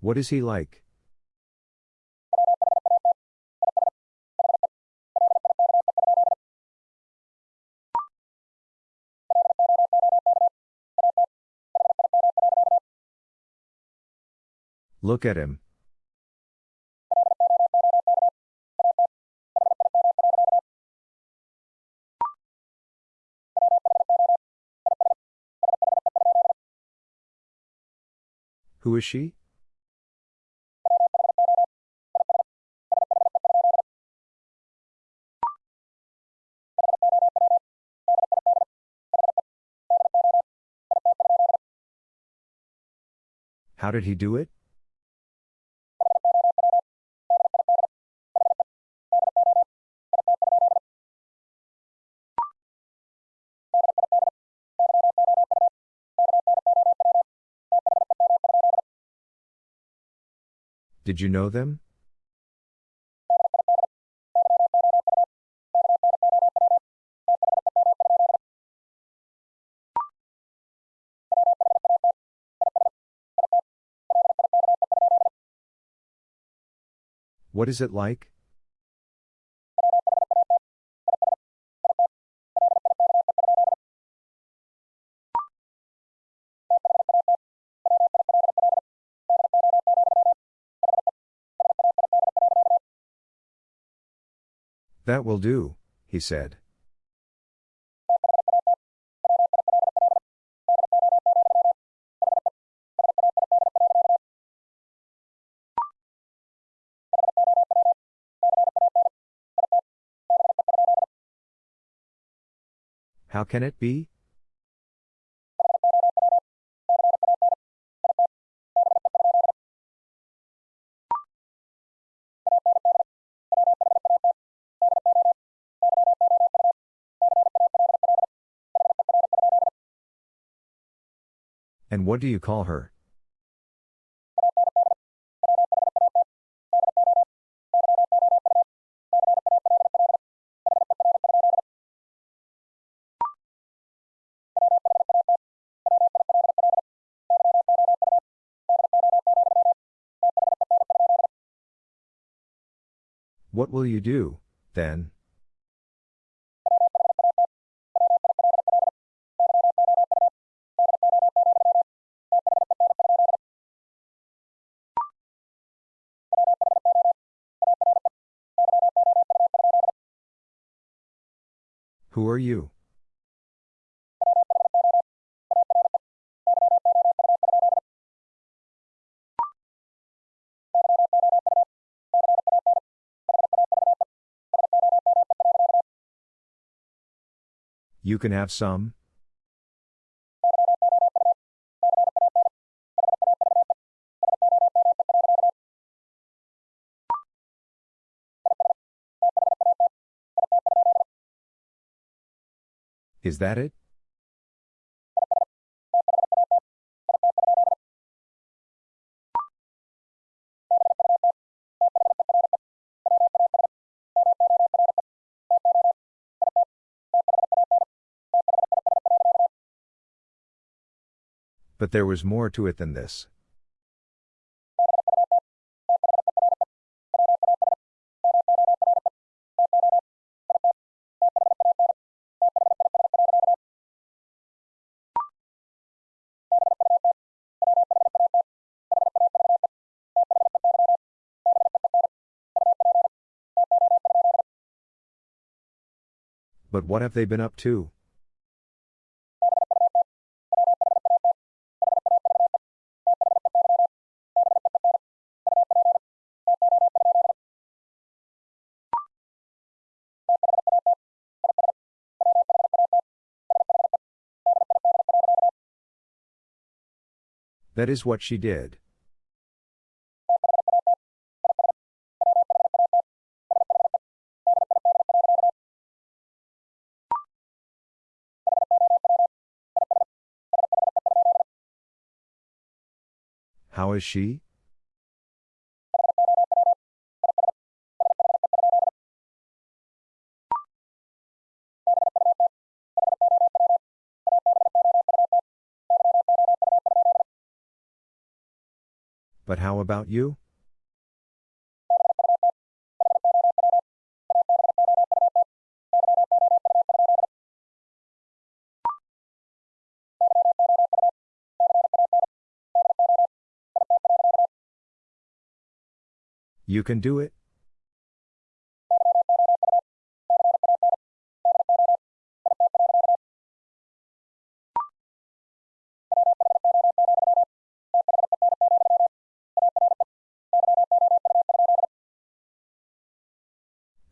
What is he like? Look at him. Who is she? How did he do it? Did you know them? What is it like? That will do, he said. How can it be? And what do you call her? Will you do, then? Who are you? You can have some? Is that it? But there was more to it than this. But what have they been up to? That is what she did. How is she? But how about you? You can do it?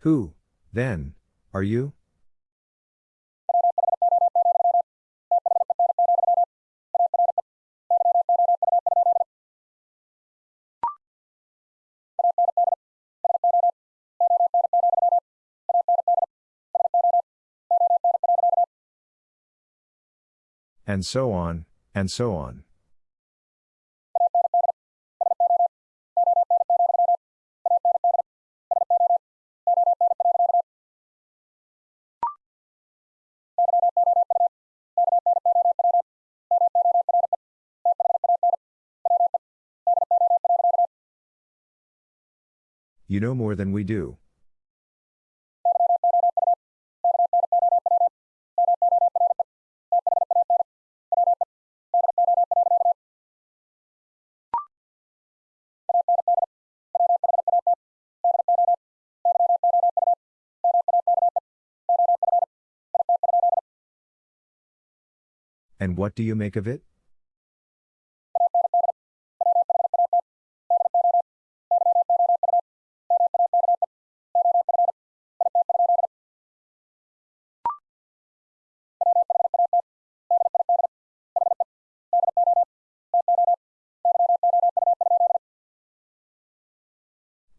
Who, then, are you? And so on, and so on. You know more than we do. And what do you make of it?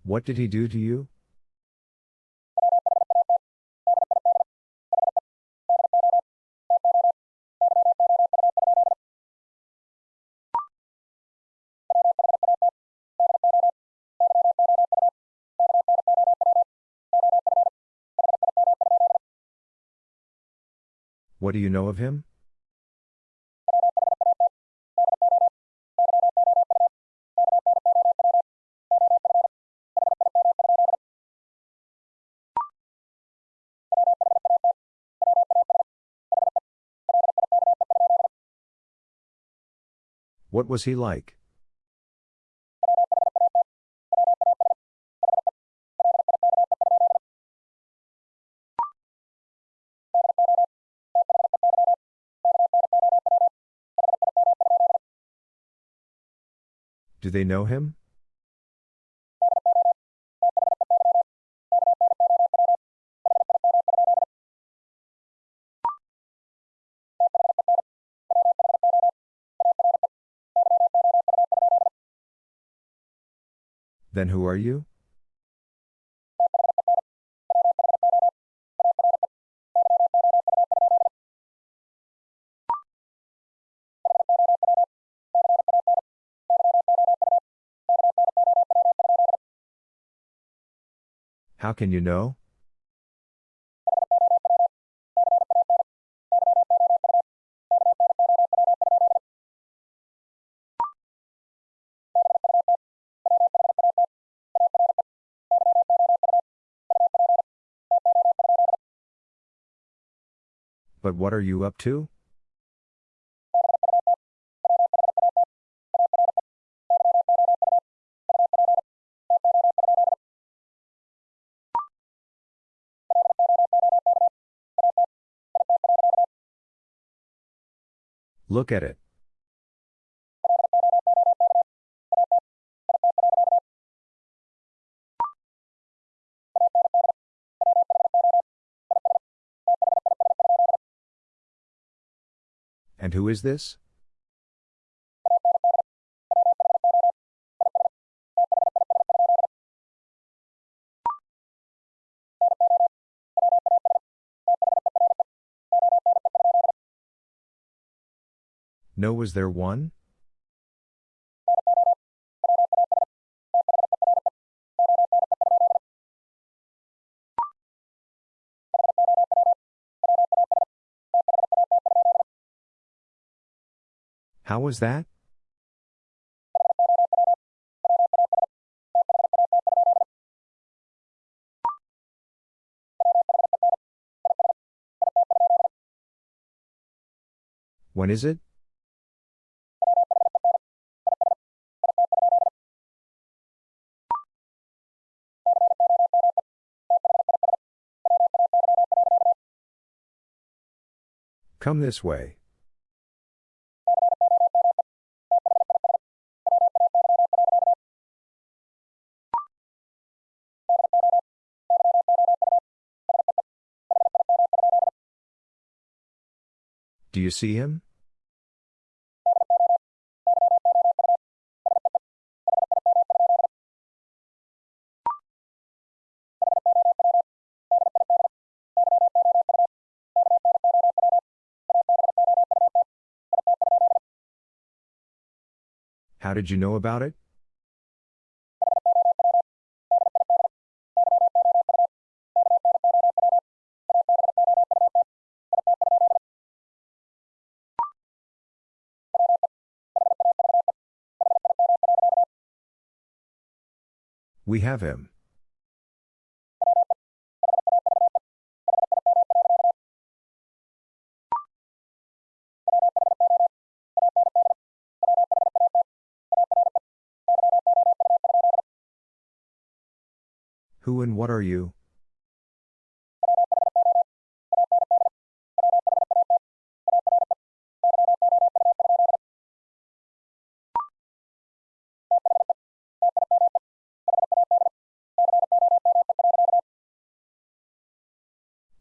What did he do to you? What do you know of him? What was he like? Do they know him? Then who are you? How can you know? But what are you up to? Look at it. And who is this? No, was there one? was that? When is it? Come this way. Do you see him? How did you know about it? We have him. Who and what are you?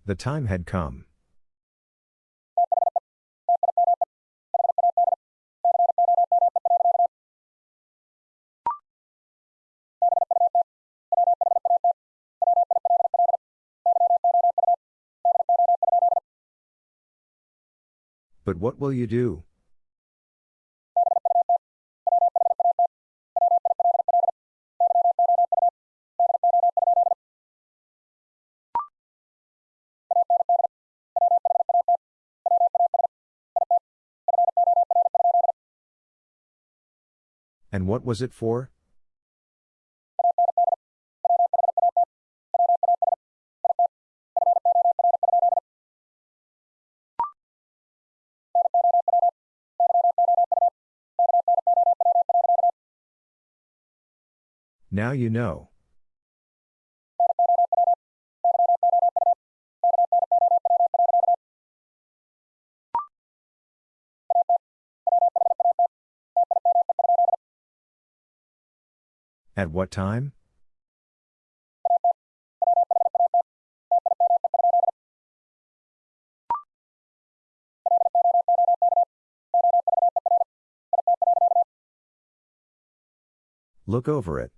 The time had come. But what will you do? What was it for? Now you know. At what time? Look over it.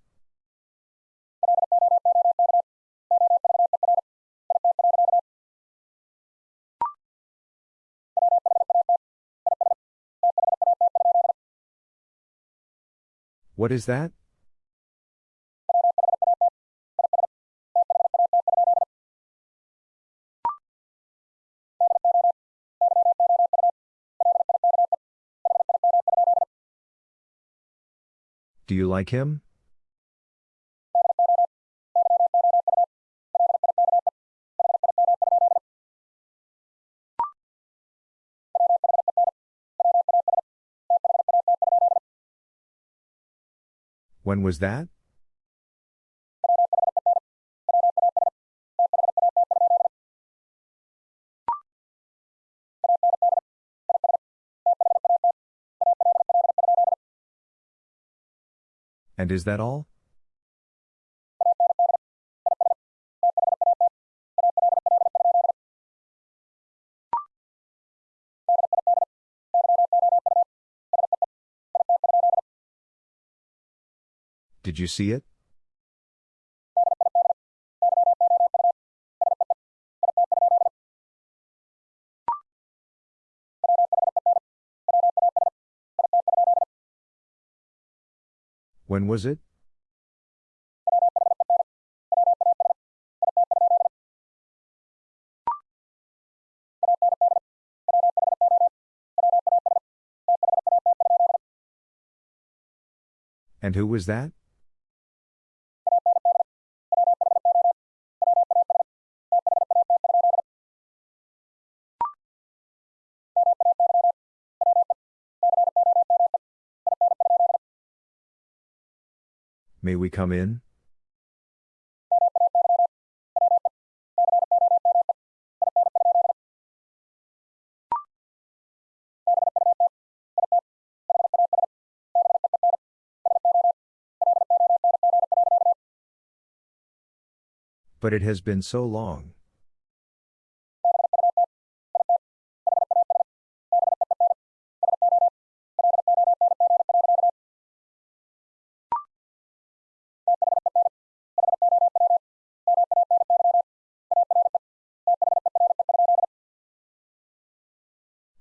What is that? Do you like him? When was that? And is that all? Did you see it? When was it? And who was that? May we come in? But it has been so long.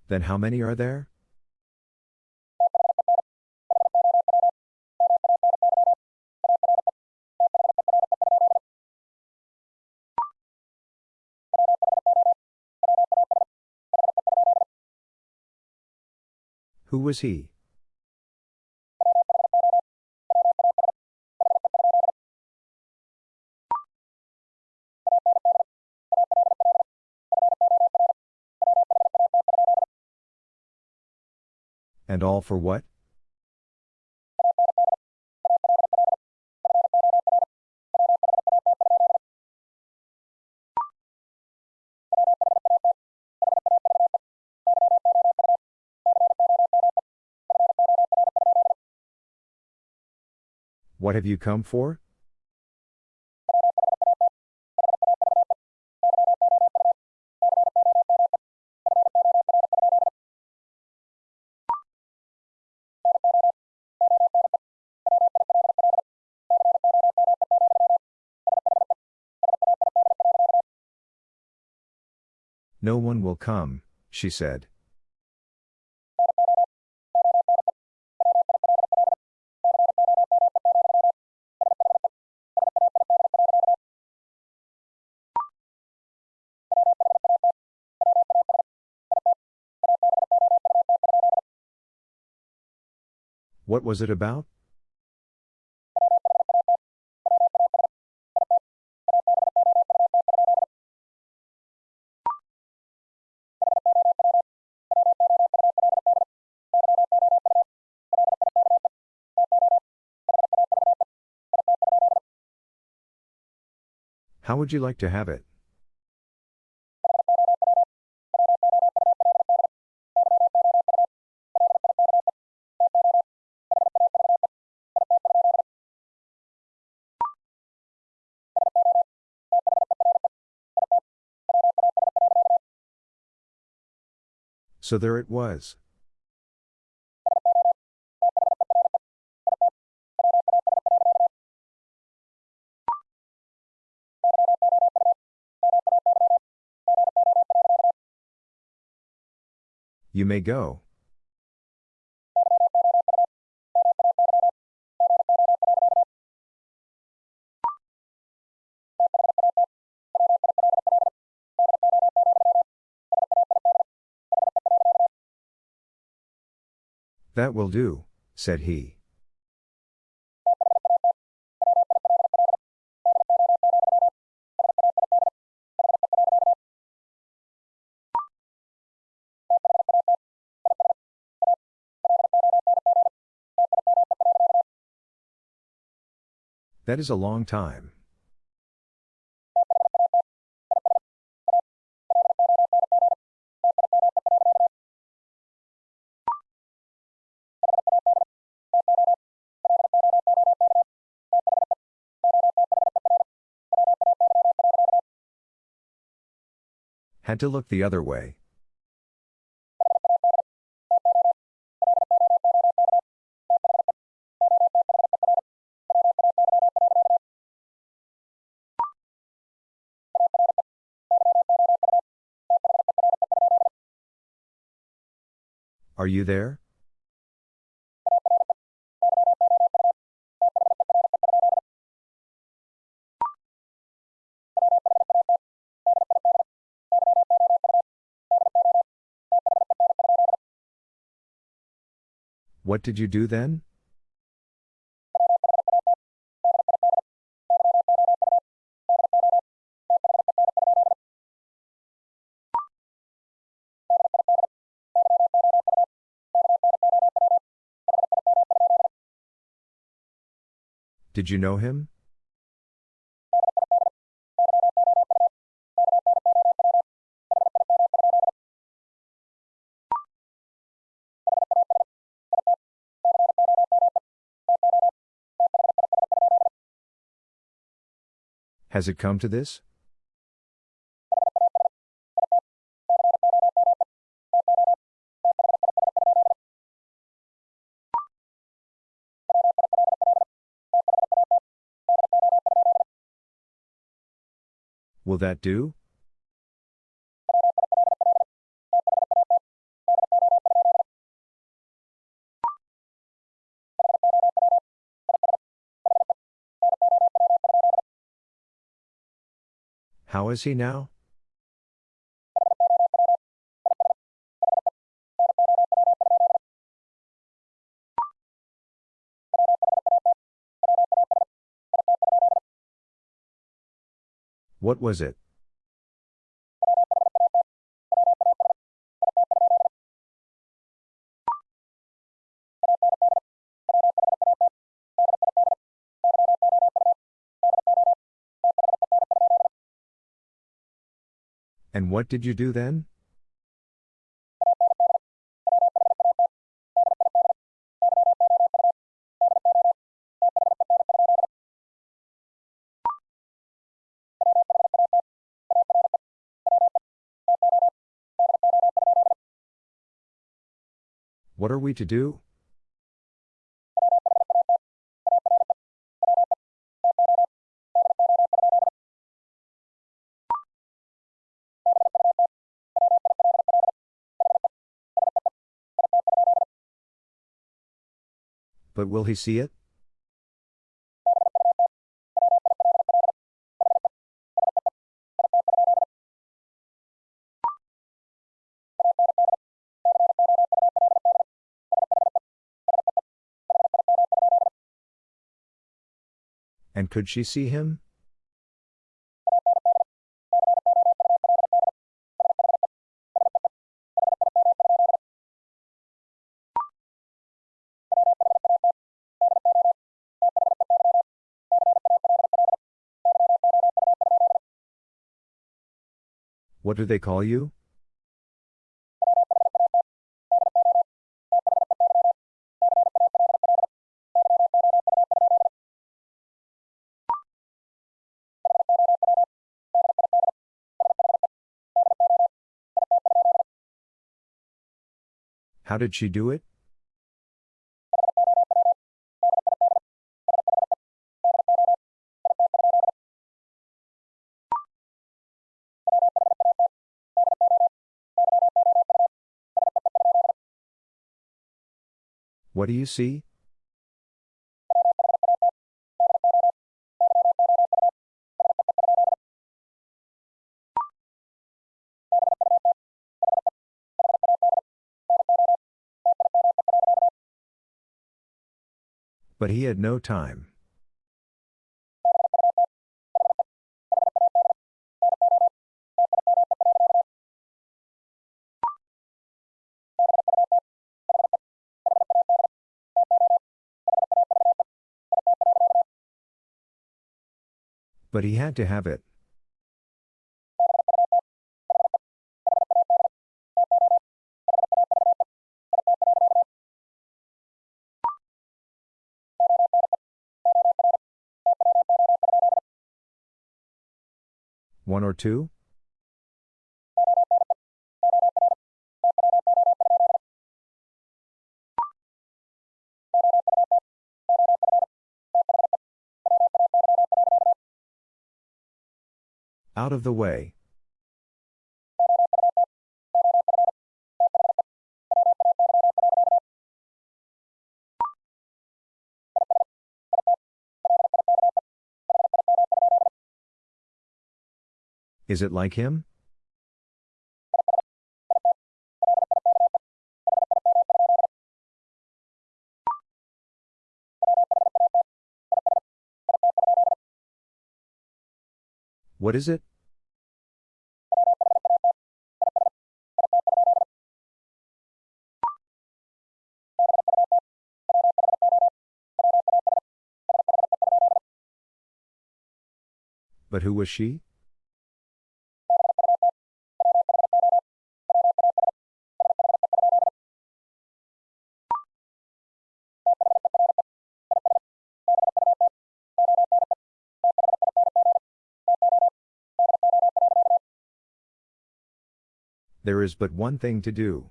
Then how many are there? Who was he? And all for what? What have you come for? No one will come, she said. What was it about? How would you like to have it? So there it was. You may go. That will do, said he. That is a long time. Had to look the other way. Are you there? What did you do then? Did you know him? Has it come to this? Will that do? How is he now? What was it? And what did you do then? What are we to do? But will he see it? And could she see him? What do they call you? How did she do it? What do you see? But he had no time. But he had to have it. One or two? Out of the way. Is it like him? What is it? But who was she? There is but one thing to do.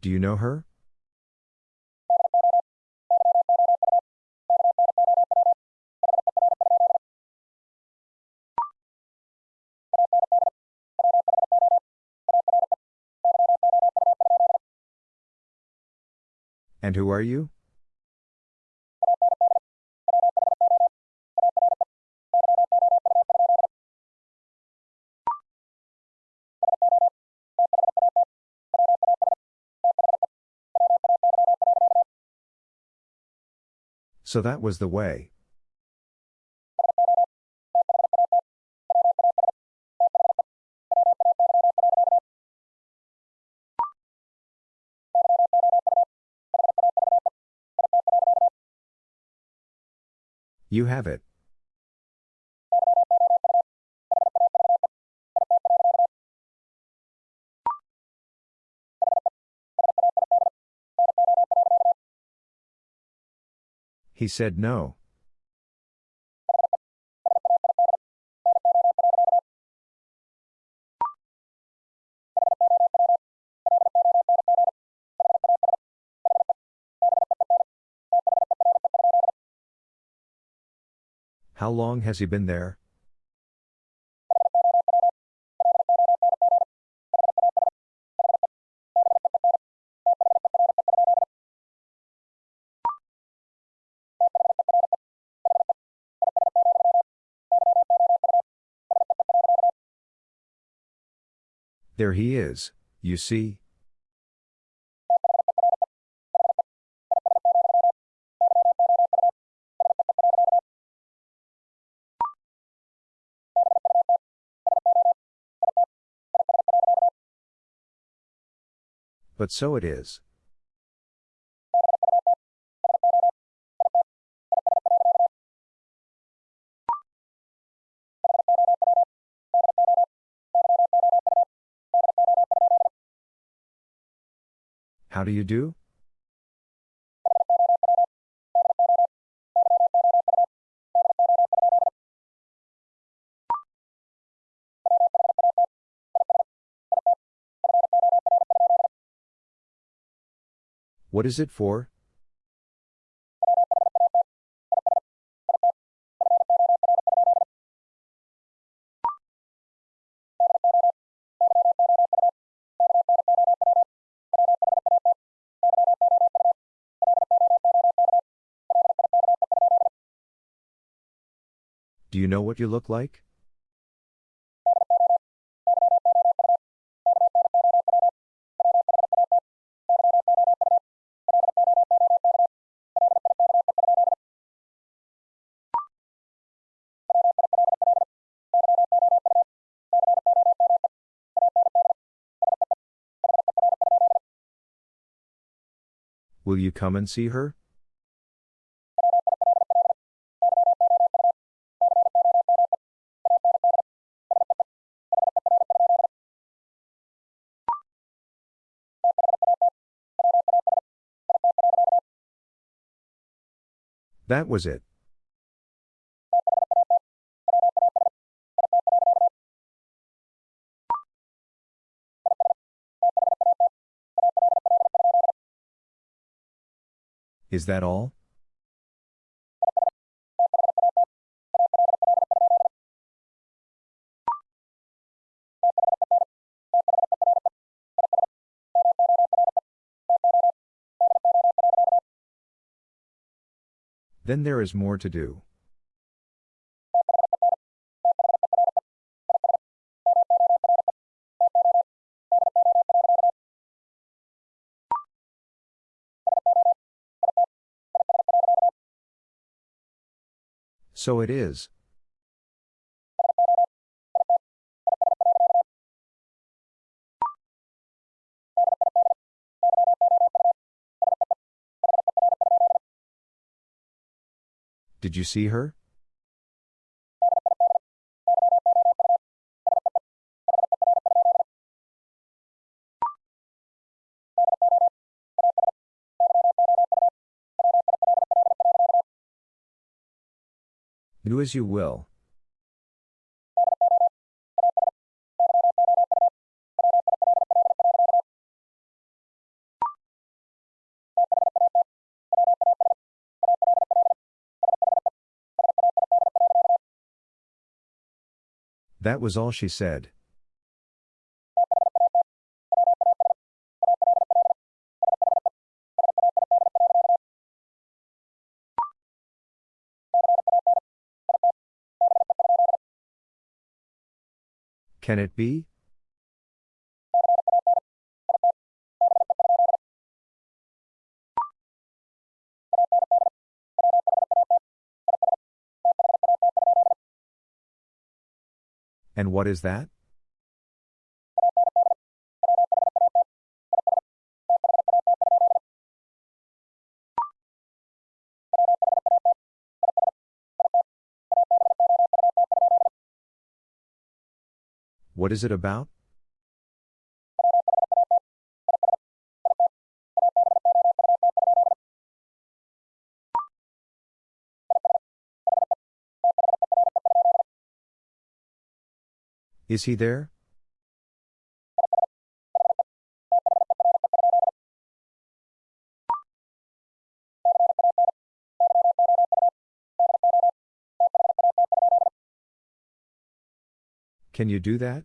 Do you know her? And who are you? So that was the way. You have it. He said no. How long has he been there? There he is, you see. But so it is. How do you do? What is it for? Do you know what you look like? Will you come and see her? That was it. Is that all? Then there is more to do. So it is. Did you see her? Do as you will. That was all she said. Can it be? And what is that? What is it about? Is he there? Can you do that?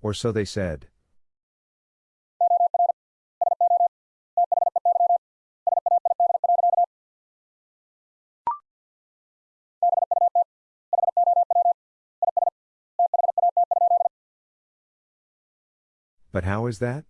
Or so they said. But how is that?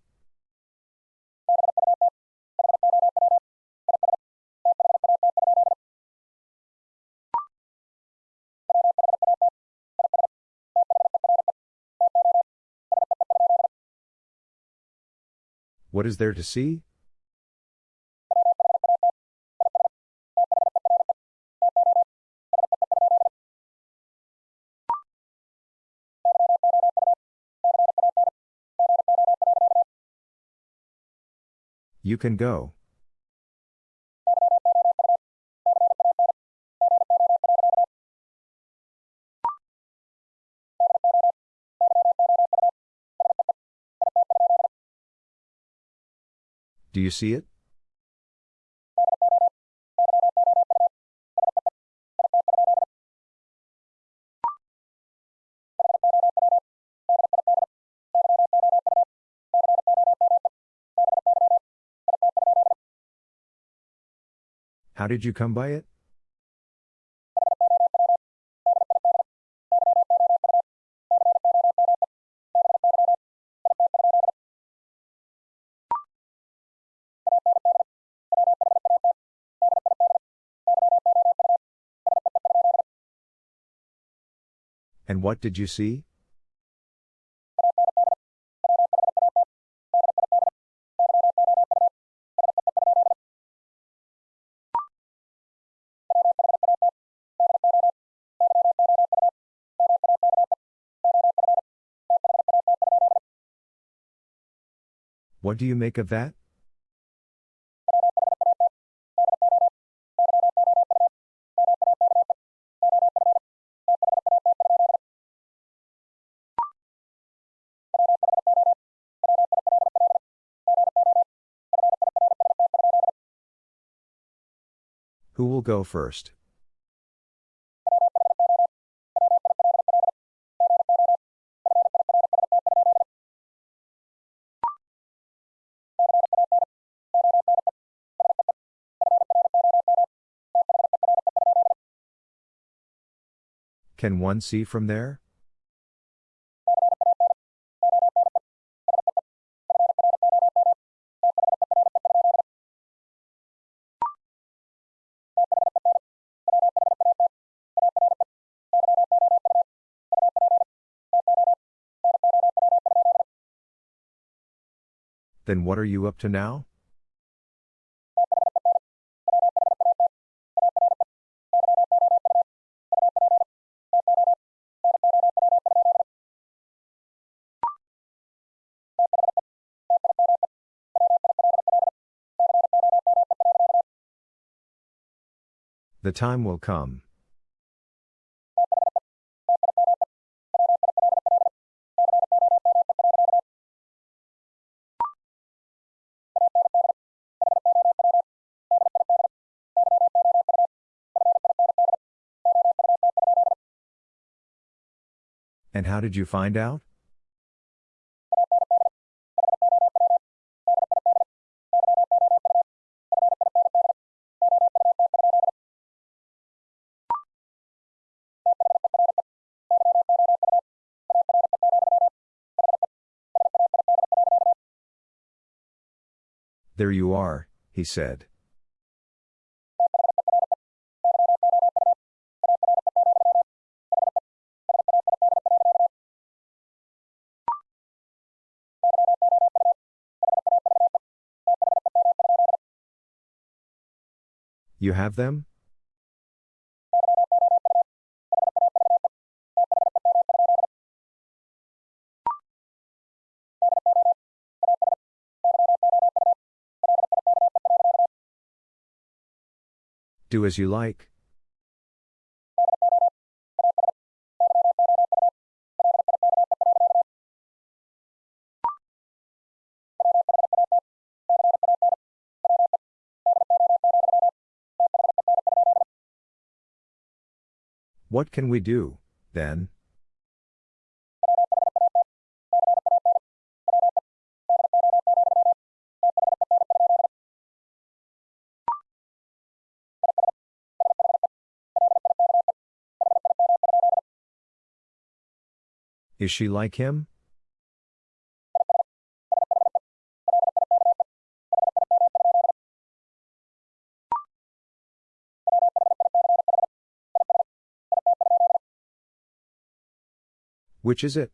What is there to see? You can go. Do you see it? How did you come by it? And what did you see? What do you make of that? Who will go first? Can one see from there? Then what are you up to now? The time will come. And how did you find out? There you are, he said. You have them? Do as you like. What can we do, then? Is she like him? Which is it?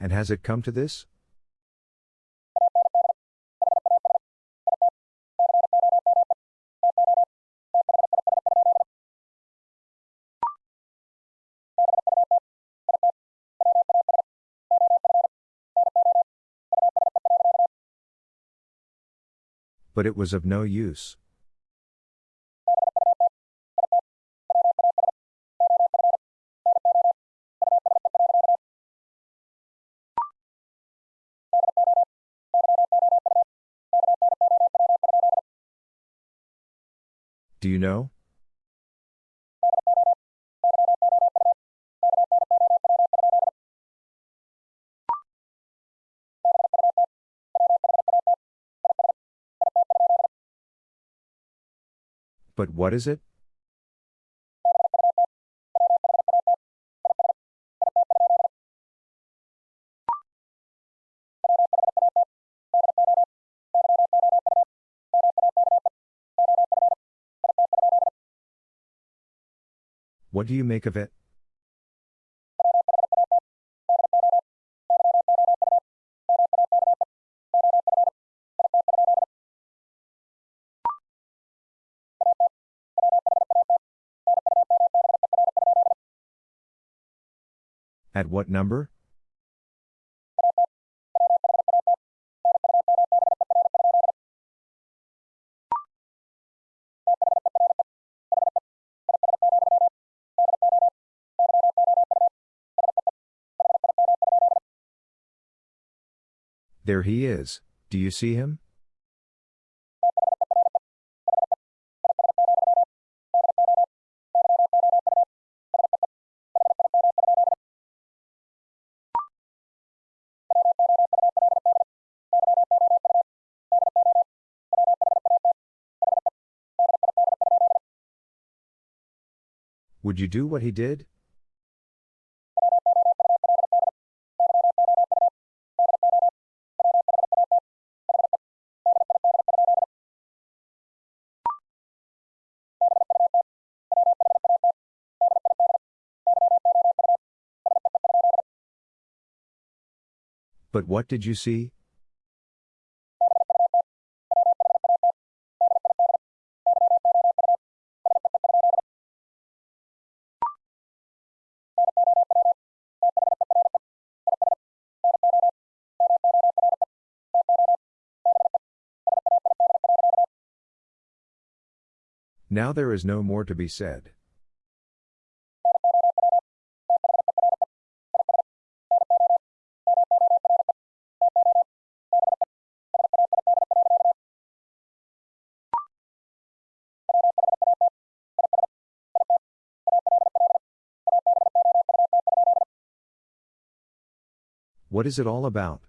And has it come to this? But it was of no use. Do you know? But what is it? What do you make of it? At what number? There he is, do you see him? Would you do what he did? But what did you see? Now there is no more to be said. What is it all about?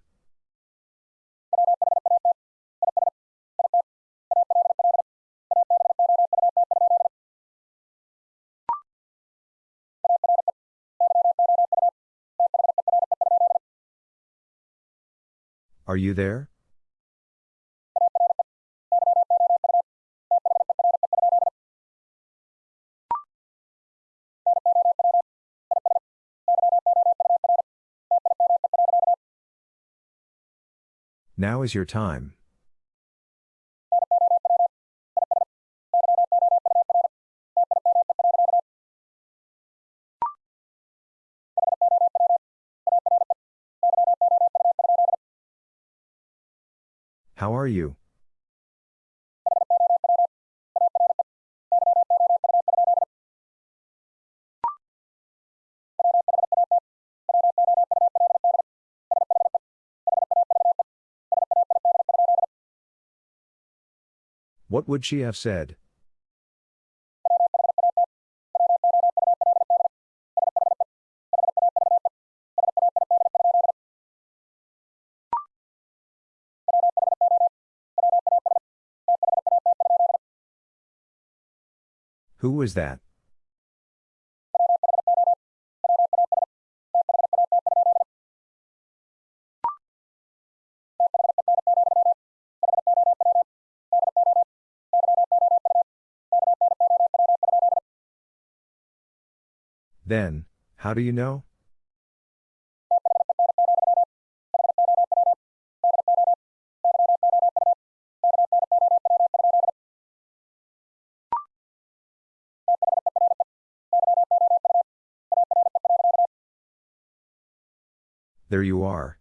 Are you there? Now is your time. How are you? What would she have said? Who was that? Then, how do you know? There you are.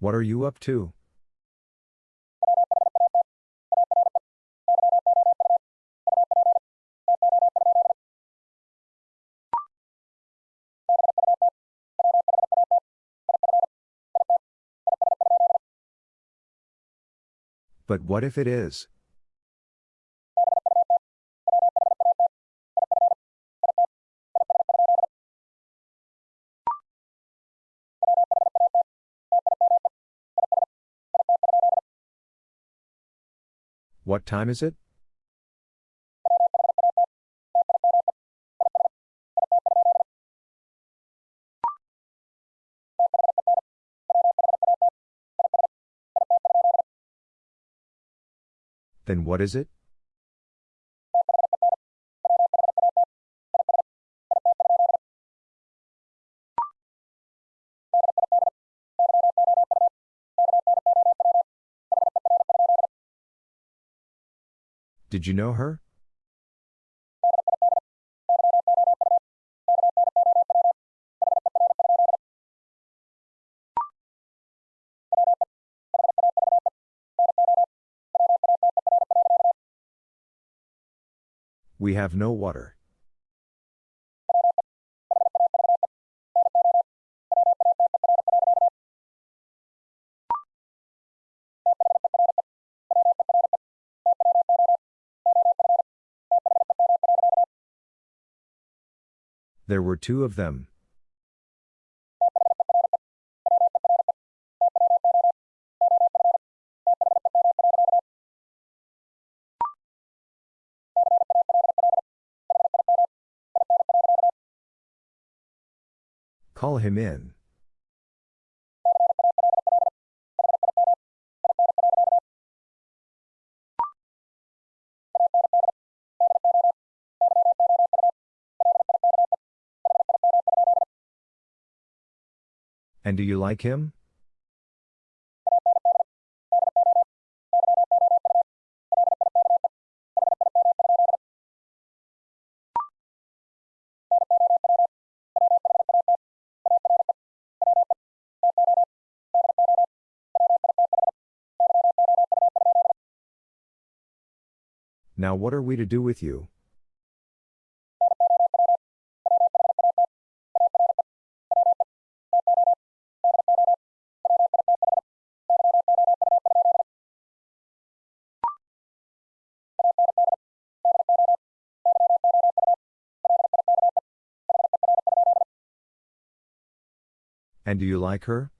What are you up to? But what if it is? What time is it? Then what is it? Did you know her? We have no water. There were two of them. Call him in. And do you like him? Now what are we to do with you? And do you like her?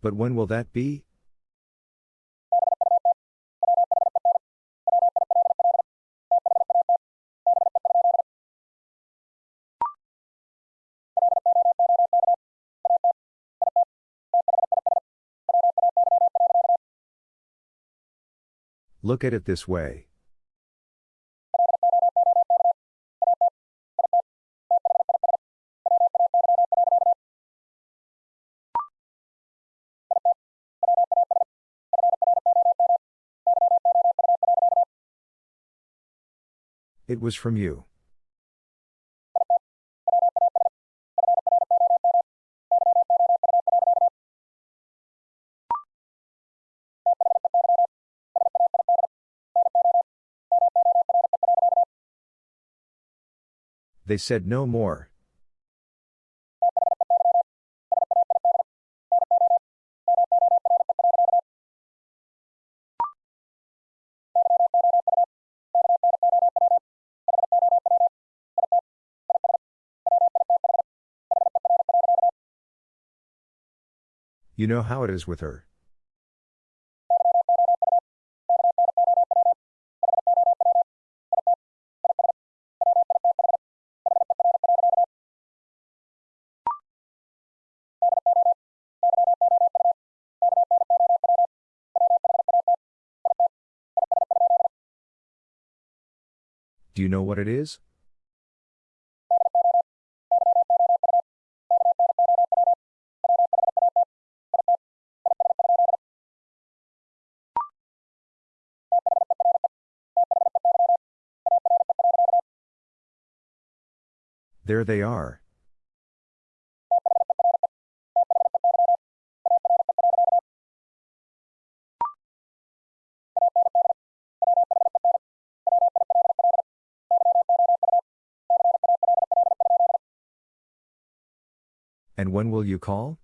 But when will that be? Look at it this way. It was from you. They said no more. You know how it is with her. Do you know what it is? There they are. And when will you call?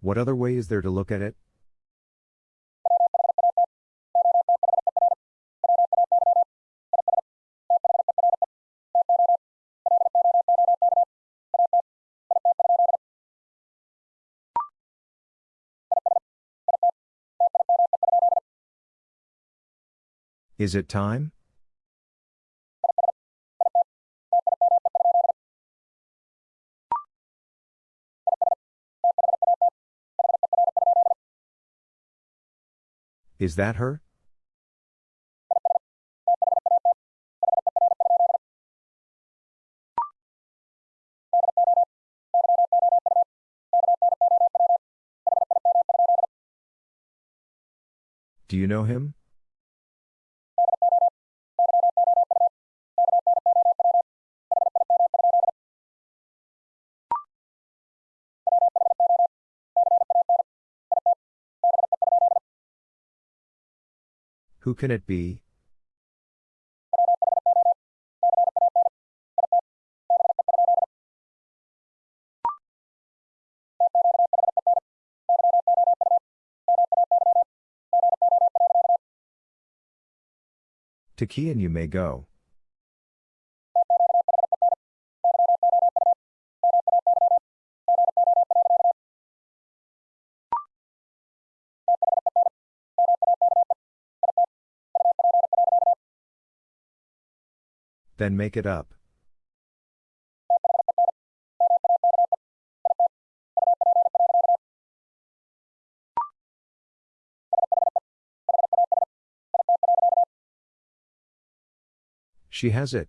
What other way is there to look at it? Is it time? Is that her? Do you know him? Who can it be? To key and you may go. Then make it up. She has it.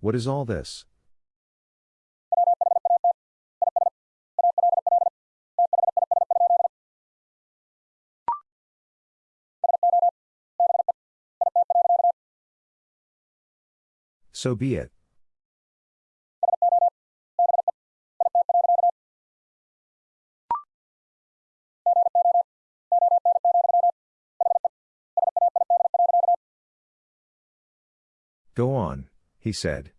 What is all this? So be it. Go on, he said.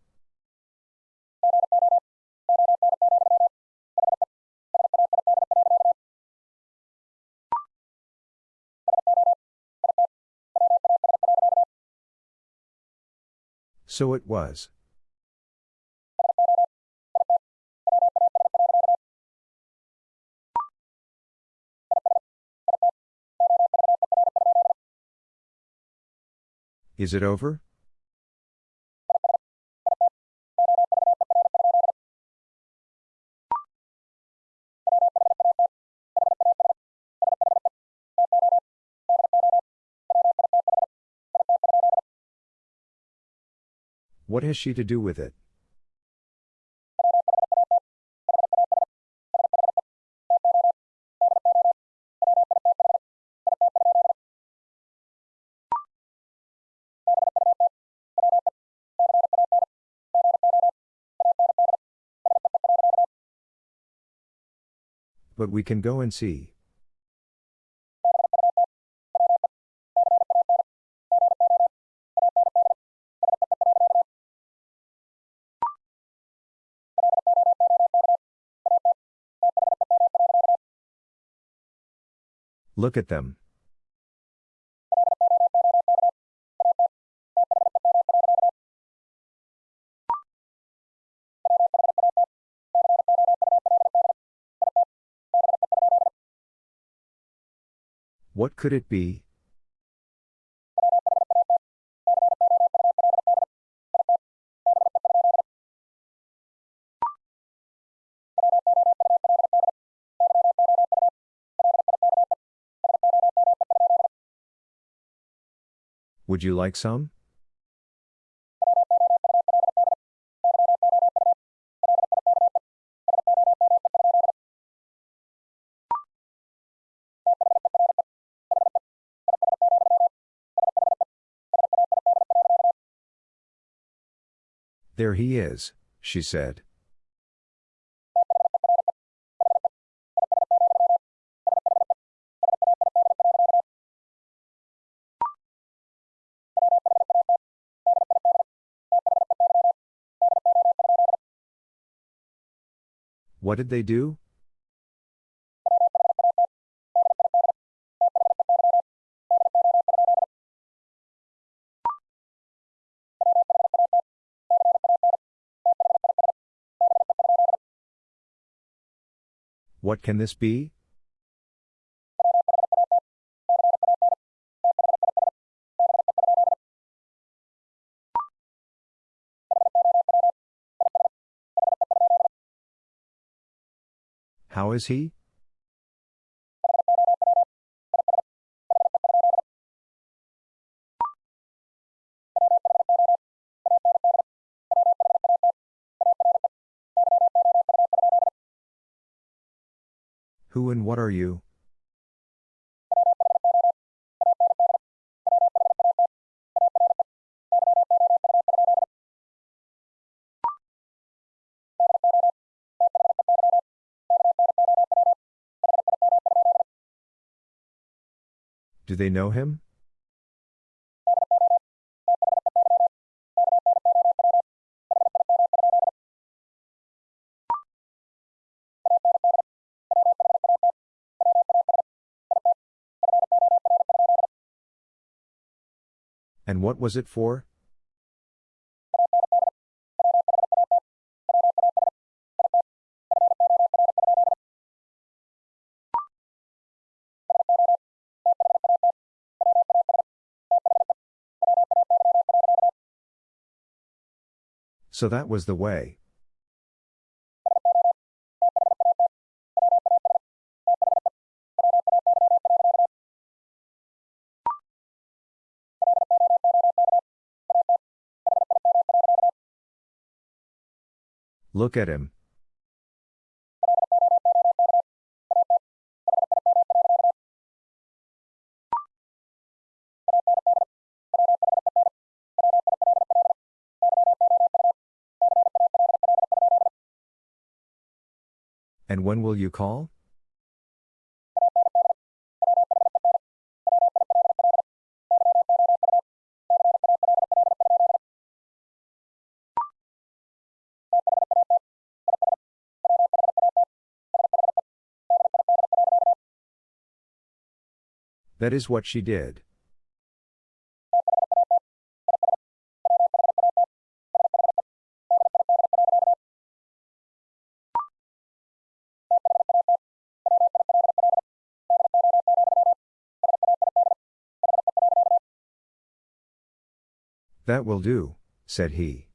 So it was. Is it over? What has she to do with it? But we can go and see. Look at them. What could it be? Would you like some? There he is, she said. What did they do? What can this be? How is he? Who and what are you? Do they know him? And what was it for? So that was the way. Look at him. And when will you call? That is what she did. That will do, said he.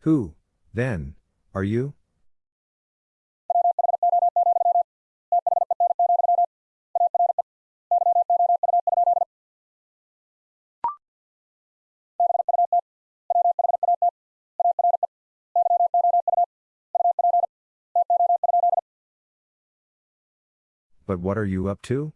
Who, then, are you? But what are you up to?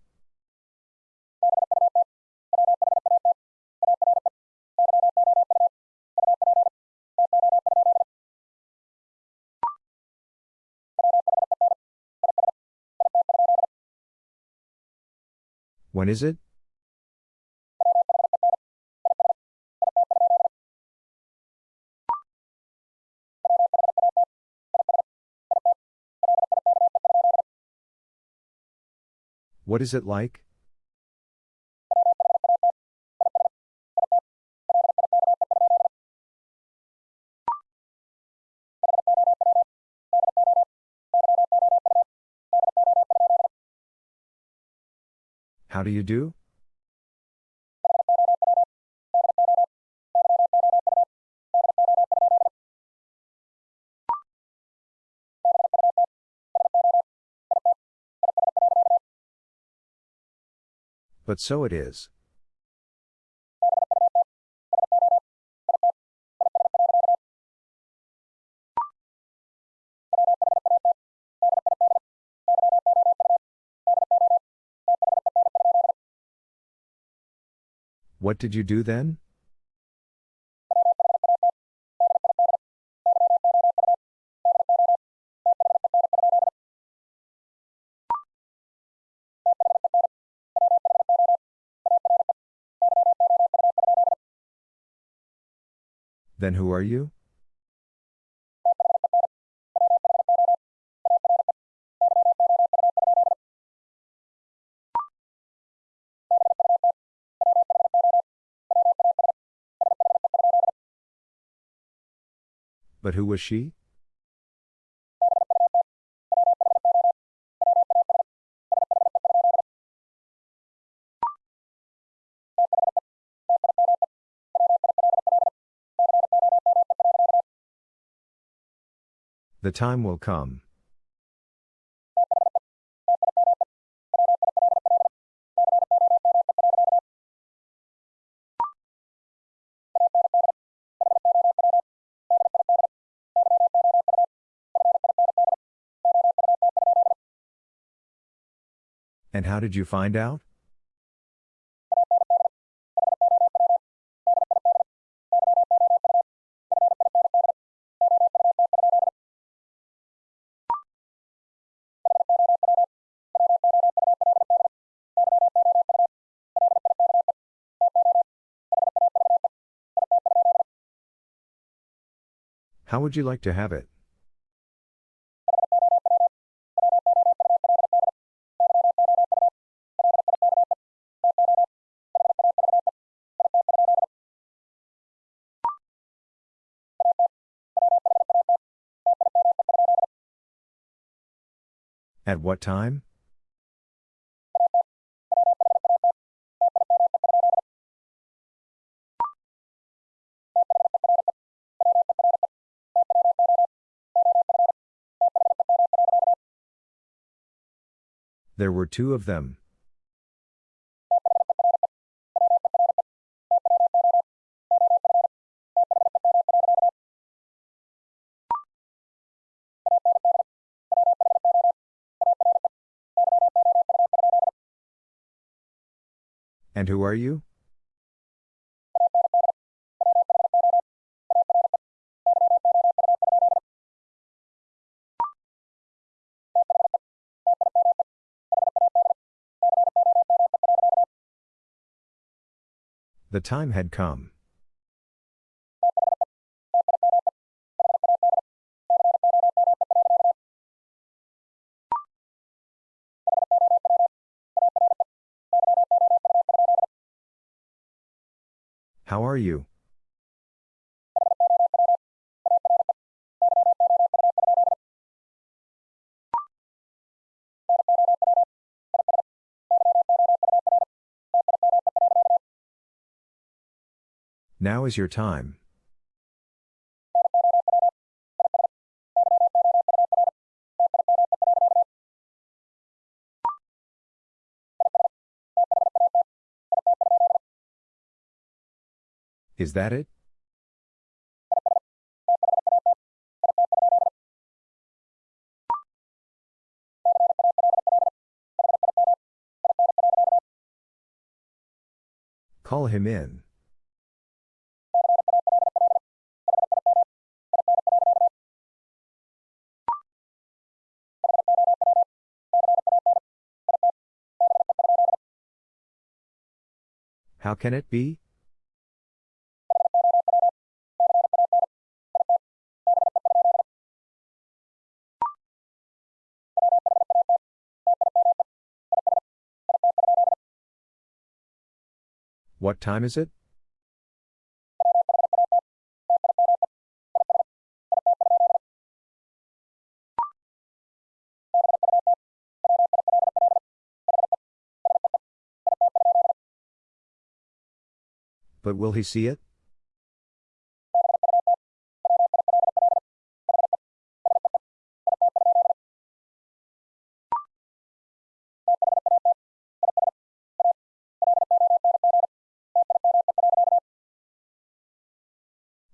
When is it? What is it like? How do you do? But so it is. What did you do then? Then who are you? But who was she? The time will come. And how did you find out? How would you like to have it? At what time? There were two of them. And who are you? The time had come. How are you? Now is your time. Is that it? Call him in. How can it be? What time is it? But will he see it?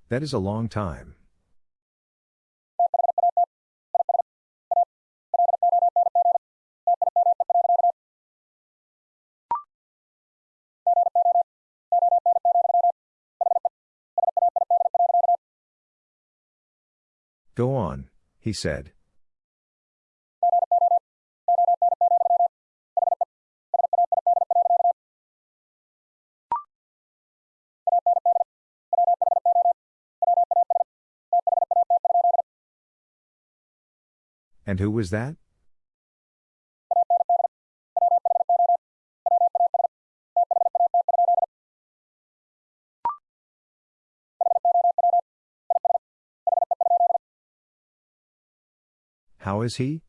That is a long time. Go on, he said. And who was that? How is he?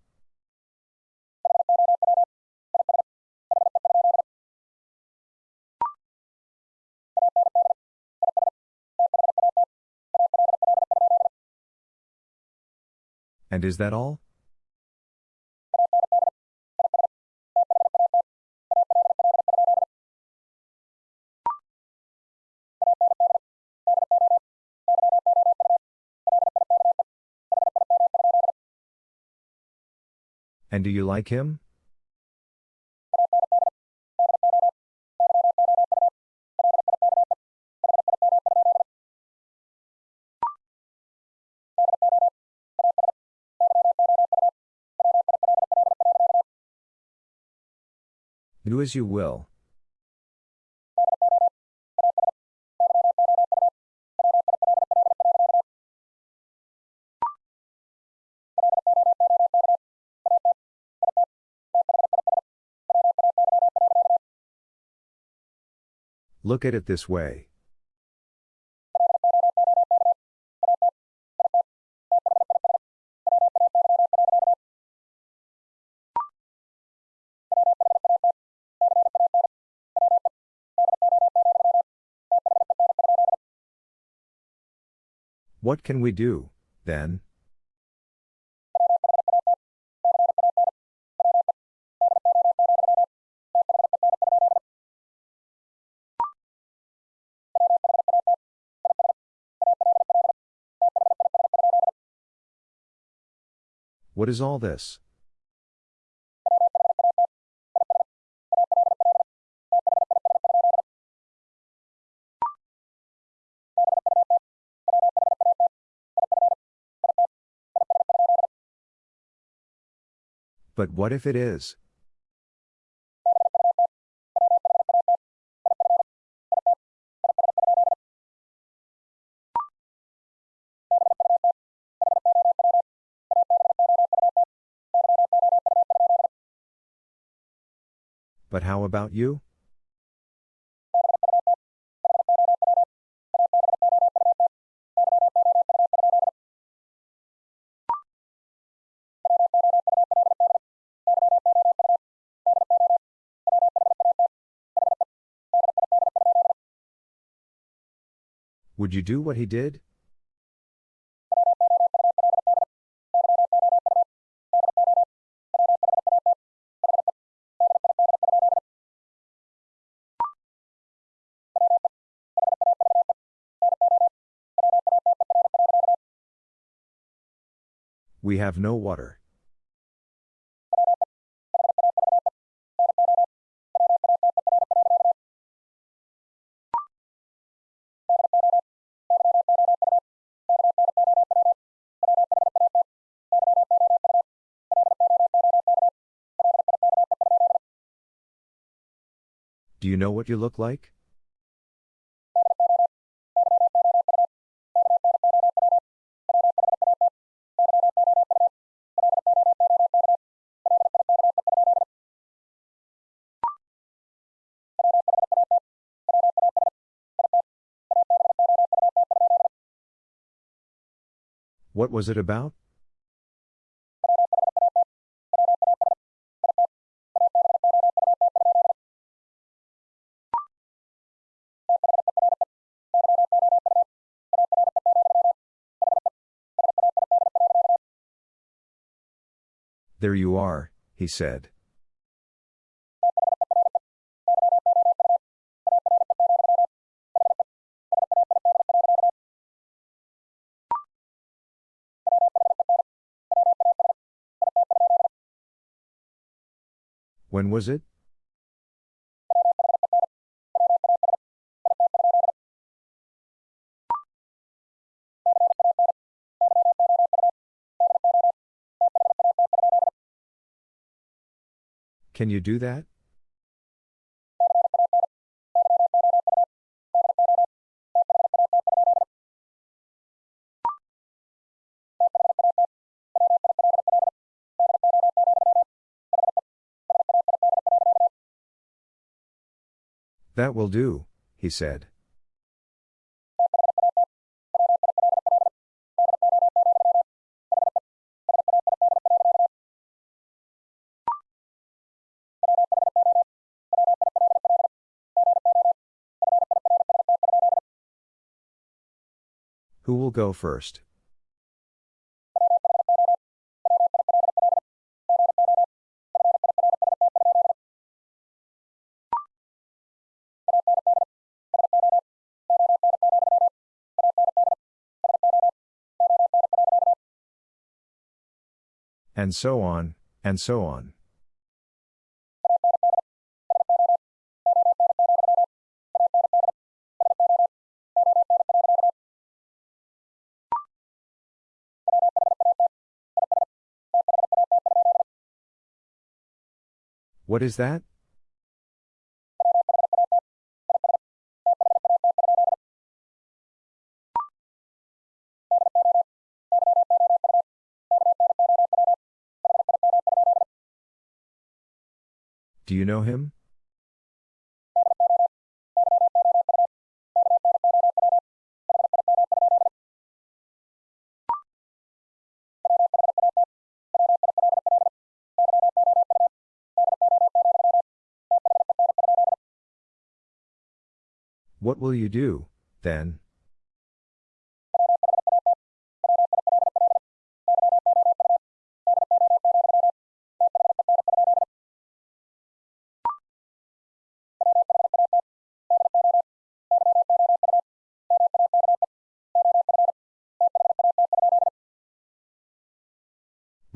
And is that all? And do you like him? Do as you will. Look at it this way. What can we do, then? What is all this? But what if it is? But how about you? Would you do what he did? We have no water. Do you know what you look like? What was it about? There you are, he said. When was it? Can you do that? That will do, he said. Who will go first? And so on, and so on. What is that? Do you know him? What will you do, then?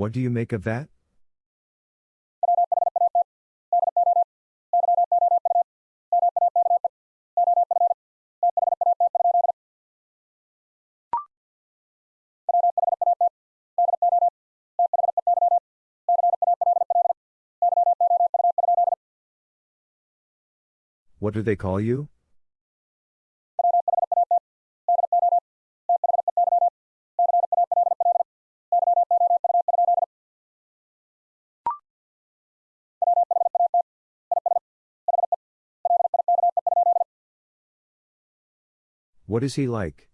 What do you make of that? What do they call you? What is he like?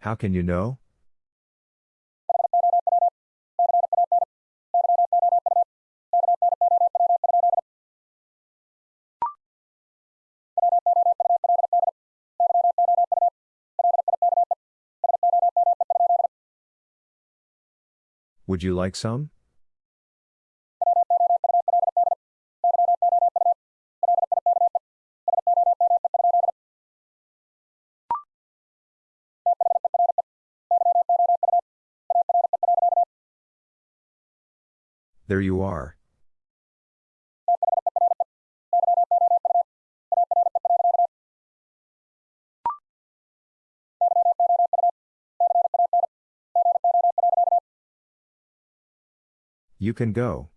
How can you know? Would you like some? There you are. You can go.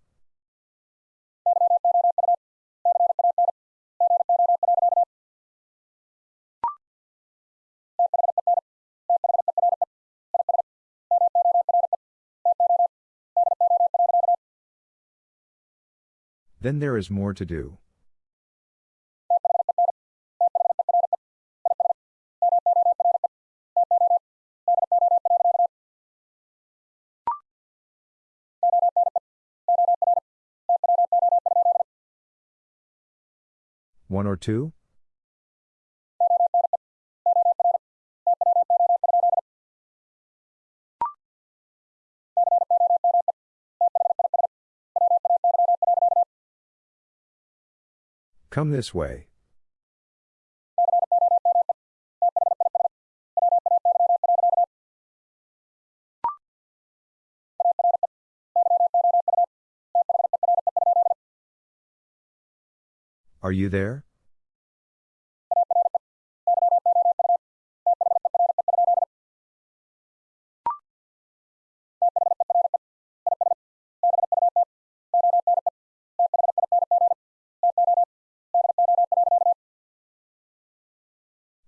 Then there is more to do. One or two? Come this way. Are you there?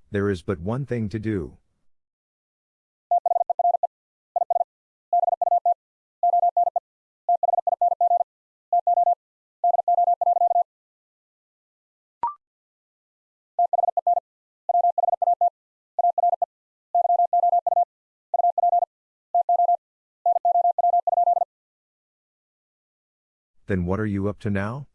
There is but one thing to do. Then what are you up to now?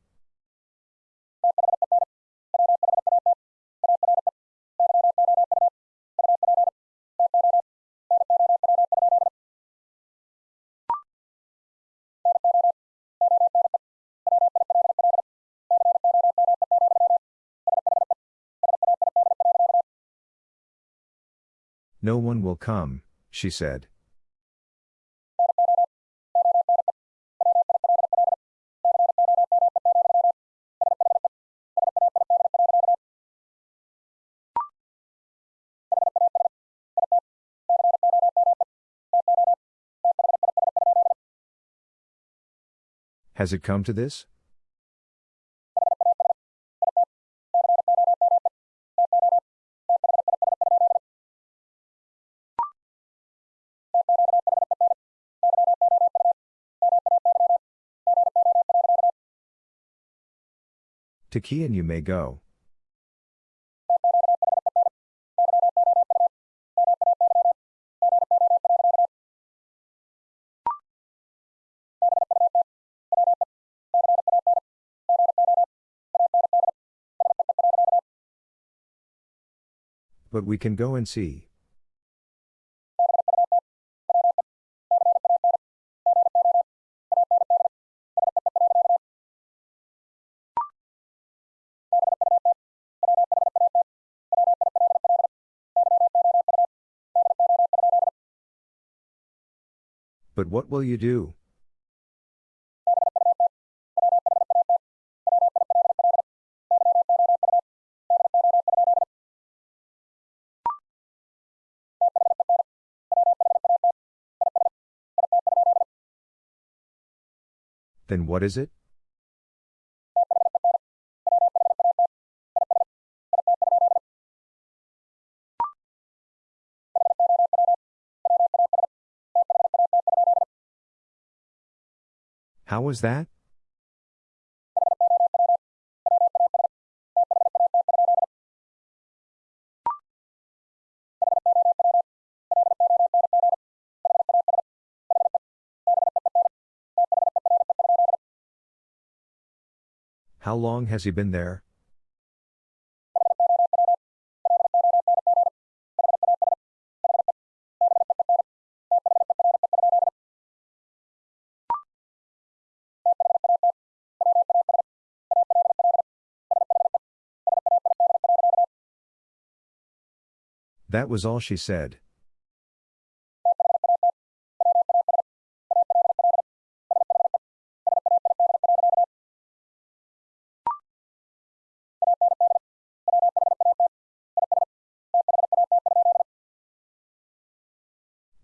No one will come, she said. Has it come to this? To you may go. But we can go and see. But what will you do? Then what is it? How was that? How long has he been there? That was all she said.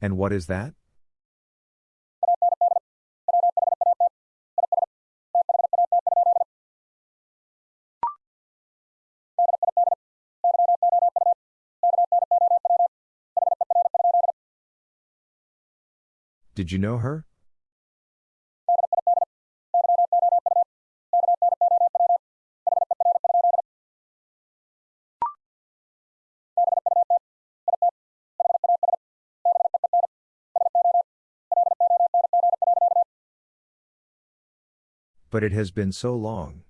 And what is that? Did you know her? But it has been so long.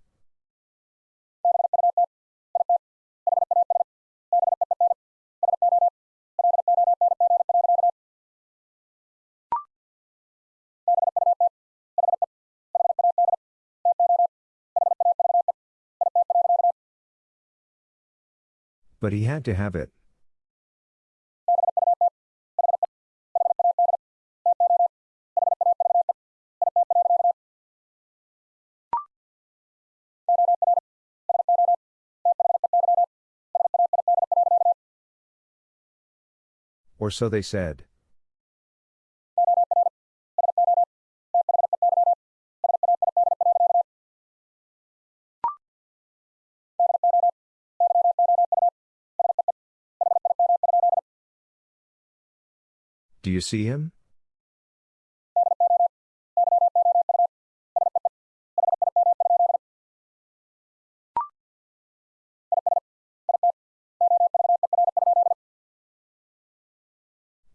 But he had to have it. Or so they said. Do you see him?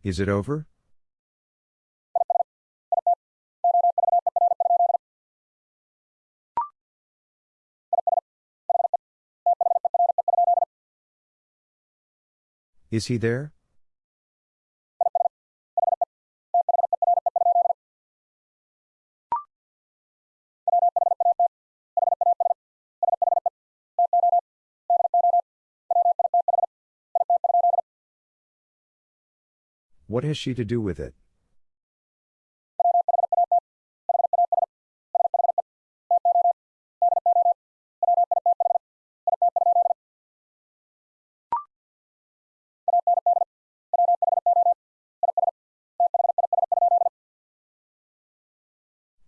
Is it over? Is he there? What has she to do with it?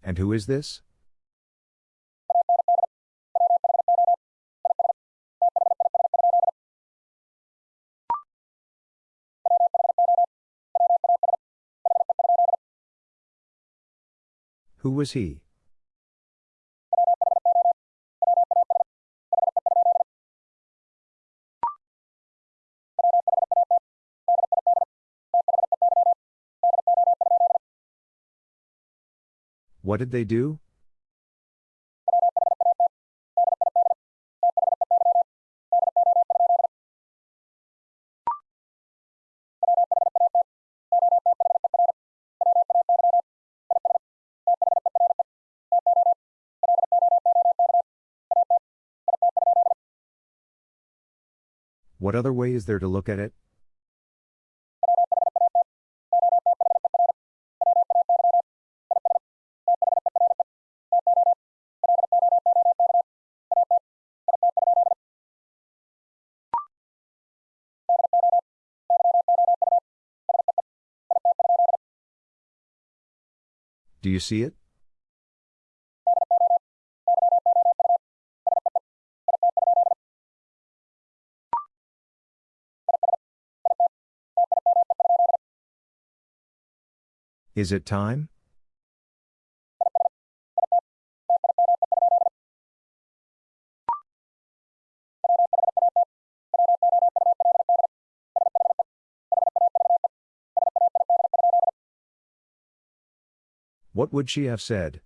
And who is this? Who was he? What did they do? What other way is there to look at it? Do you see it? Is it time? What would she have said?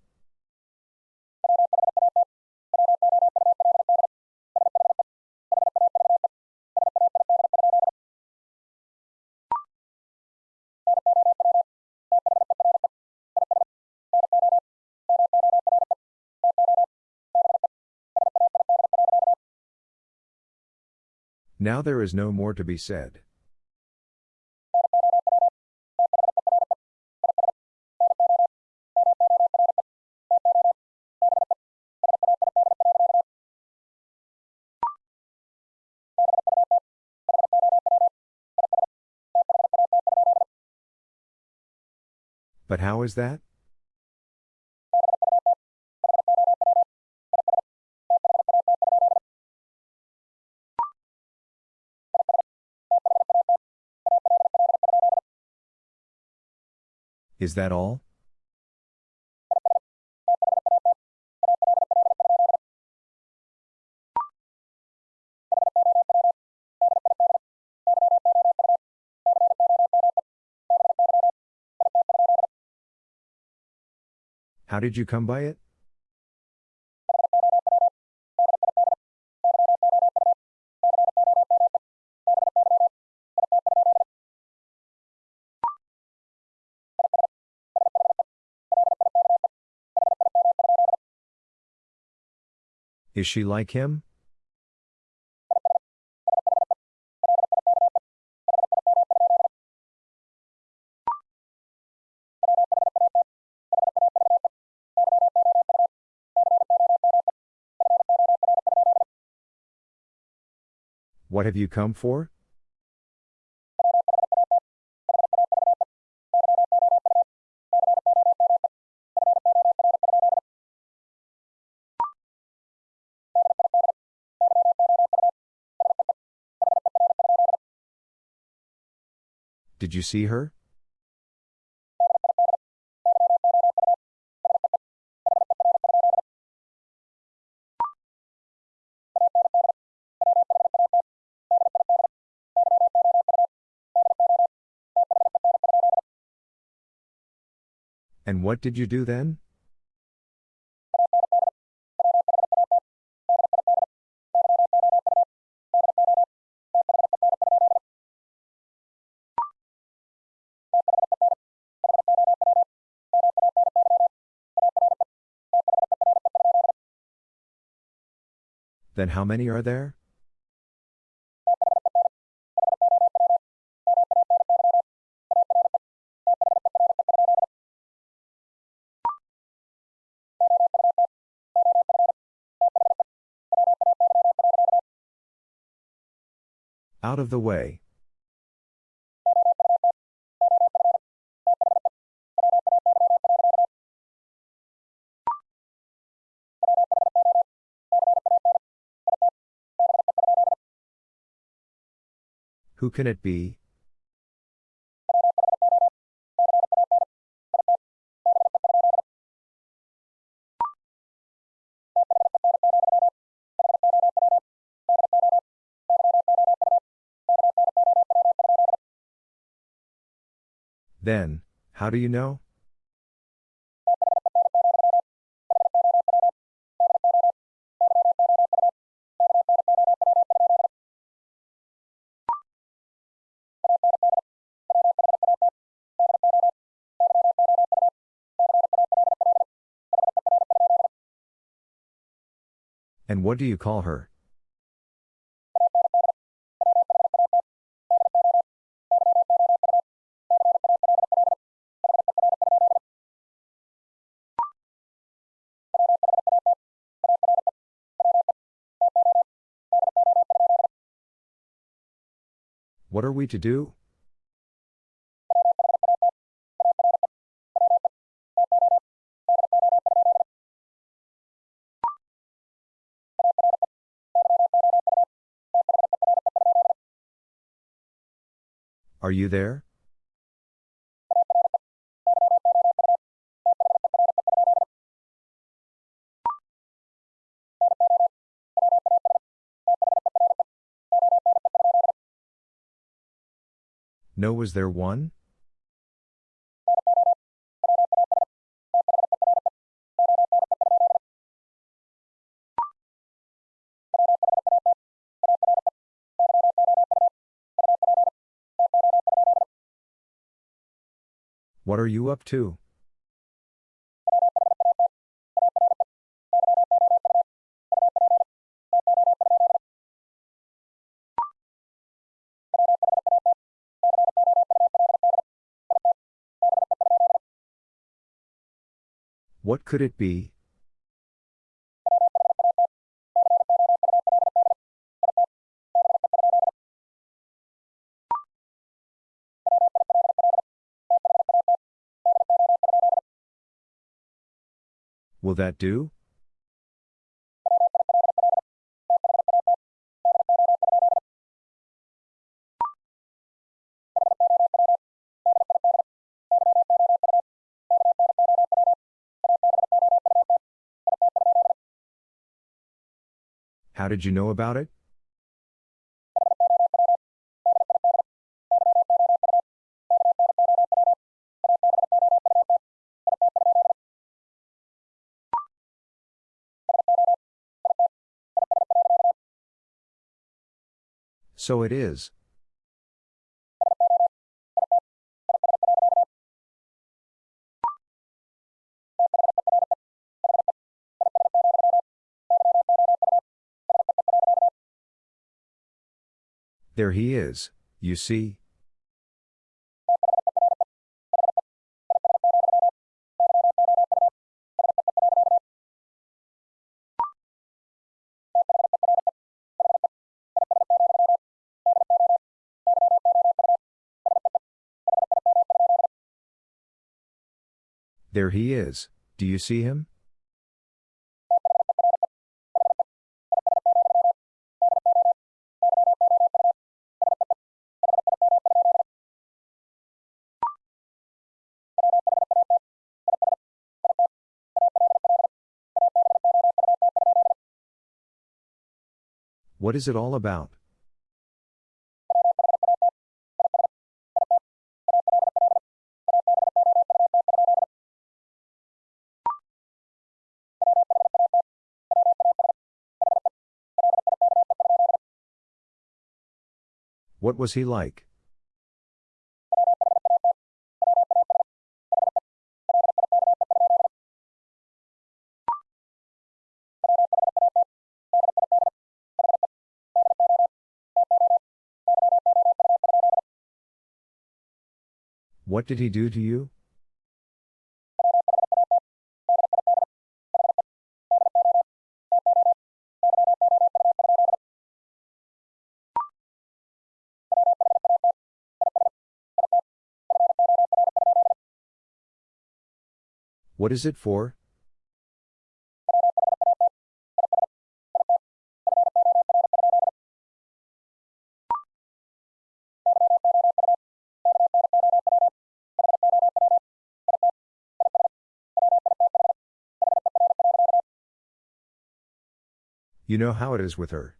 Now there is no more to be said. But how is that? Is that all? How did you come by it? Is she like him? What have you come for? Did you see her? And what did you do then? Then how many are there? Out of the way. Who can it be? Then, how do you know? What do you call her? What are we to do? Are you there? No, was there one? What are you up to? What could it be? Will that do? How did you know about it? So it is. There he is, you see. There he is, do you see him? What is it all about? What was he like? What did he do to you? What is it for? You know how it is with her.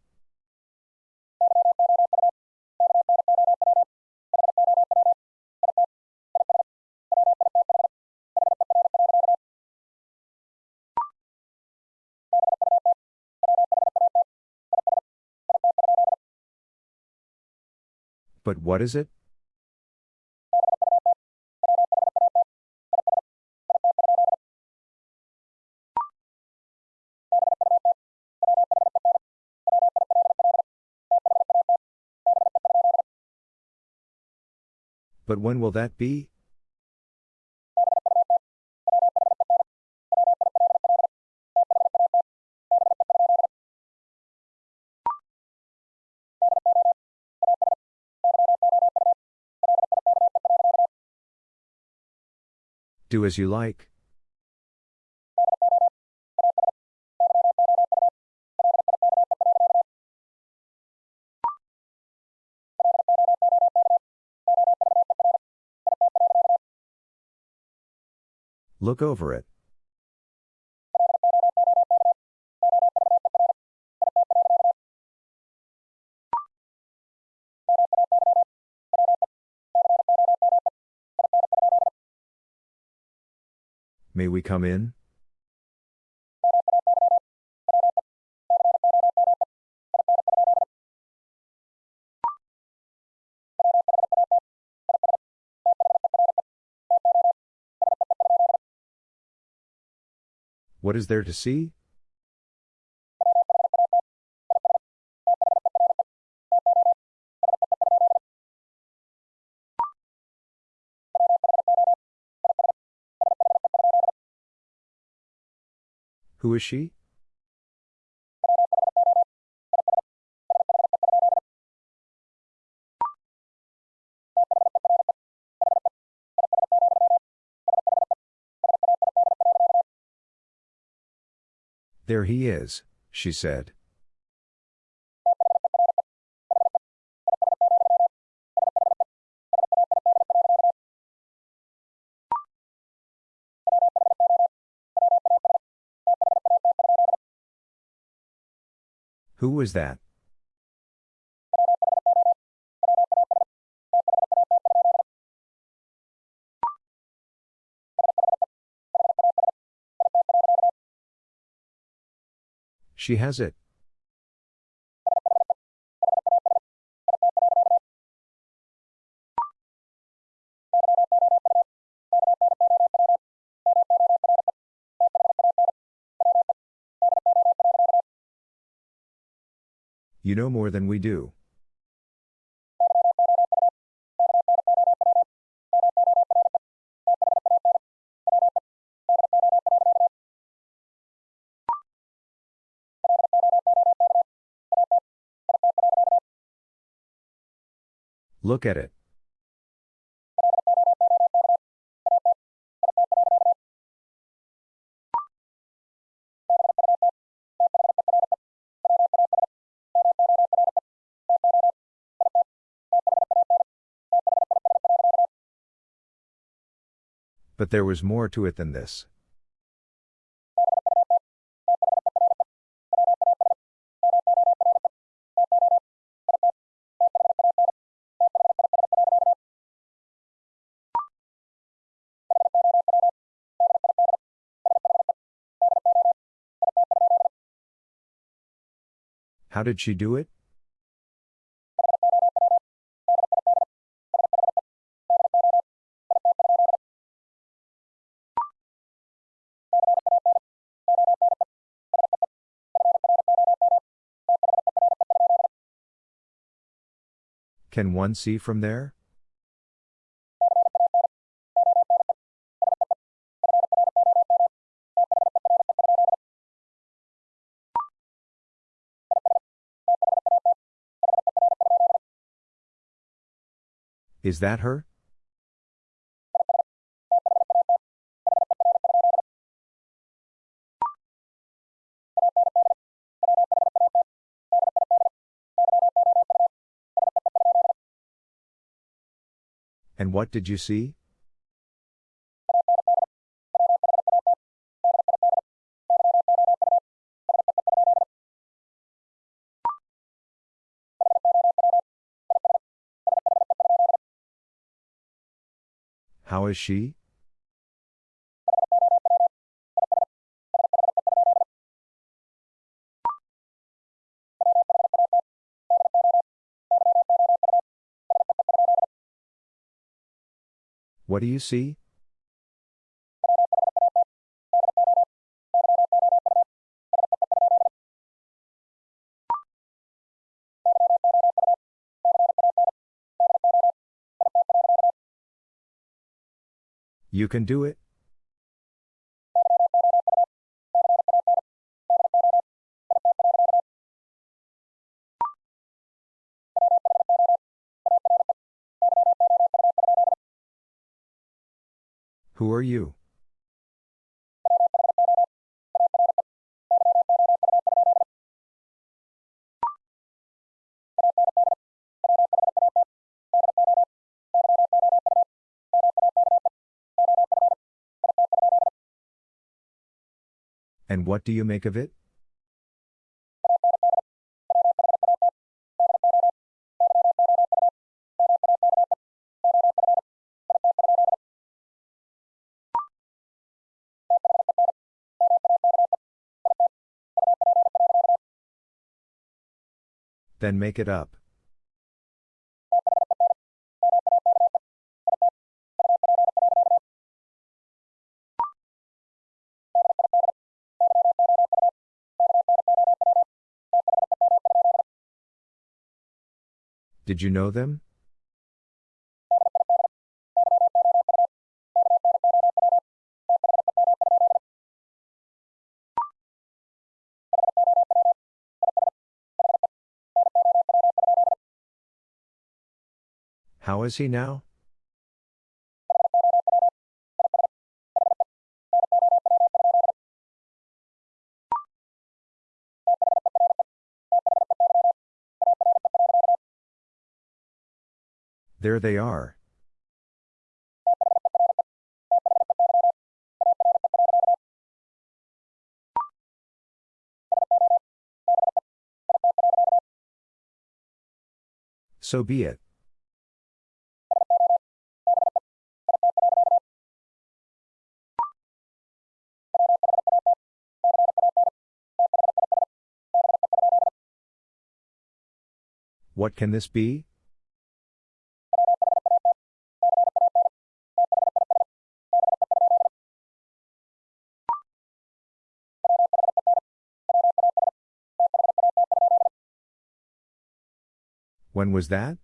But what is it? But when will that be? Do as you like. Look over it. May we come in? What is there to see? Who is she? There he is, she said. Who was that? She has it. You know more than we do. Look at it. But there was more to it than this. How did she do it? Can one see from there? Is that her? And what did you see? How is she? What do you see? You can do it? Who are you? And what do you make of it? Then make it up. Did you know them? How is he now? There they are. So be it. What can this be? When was that?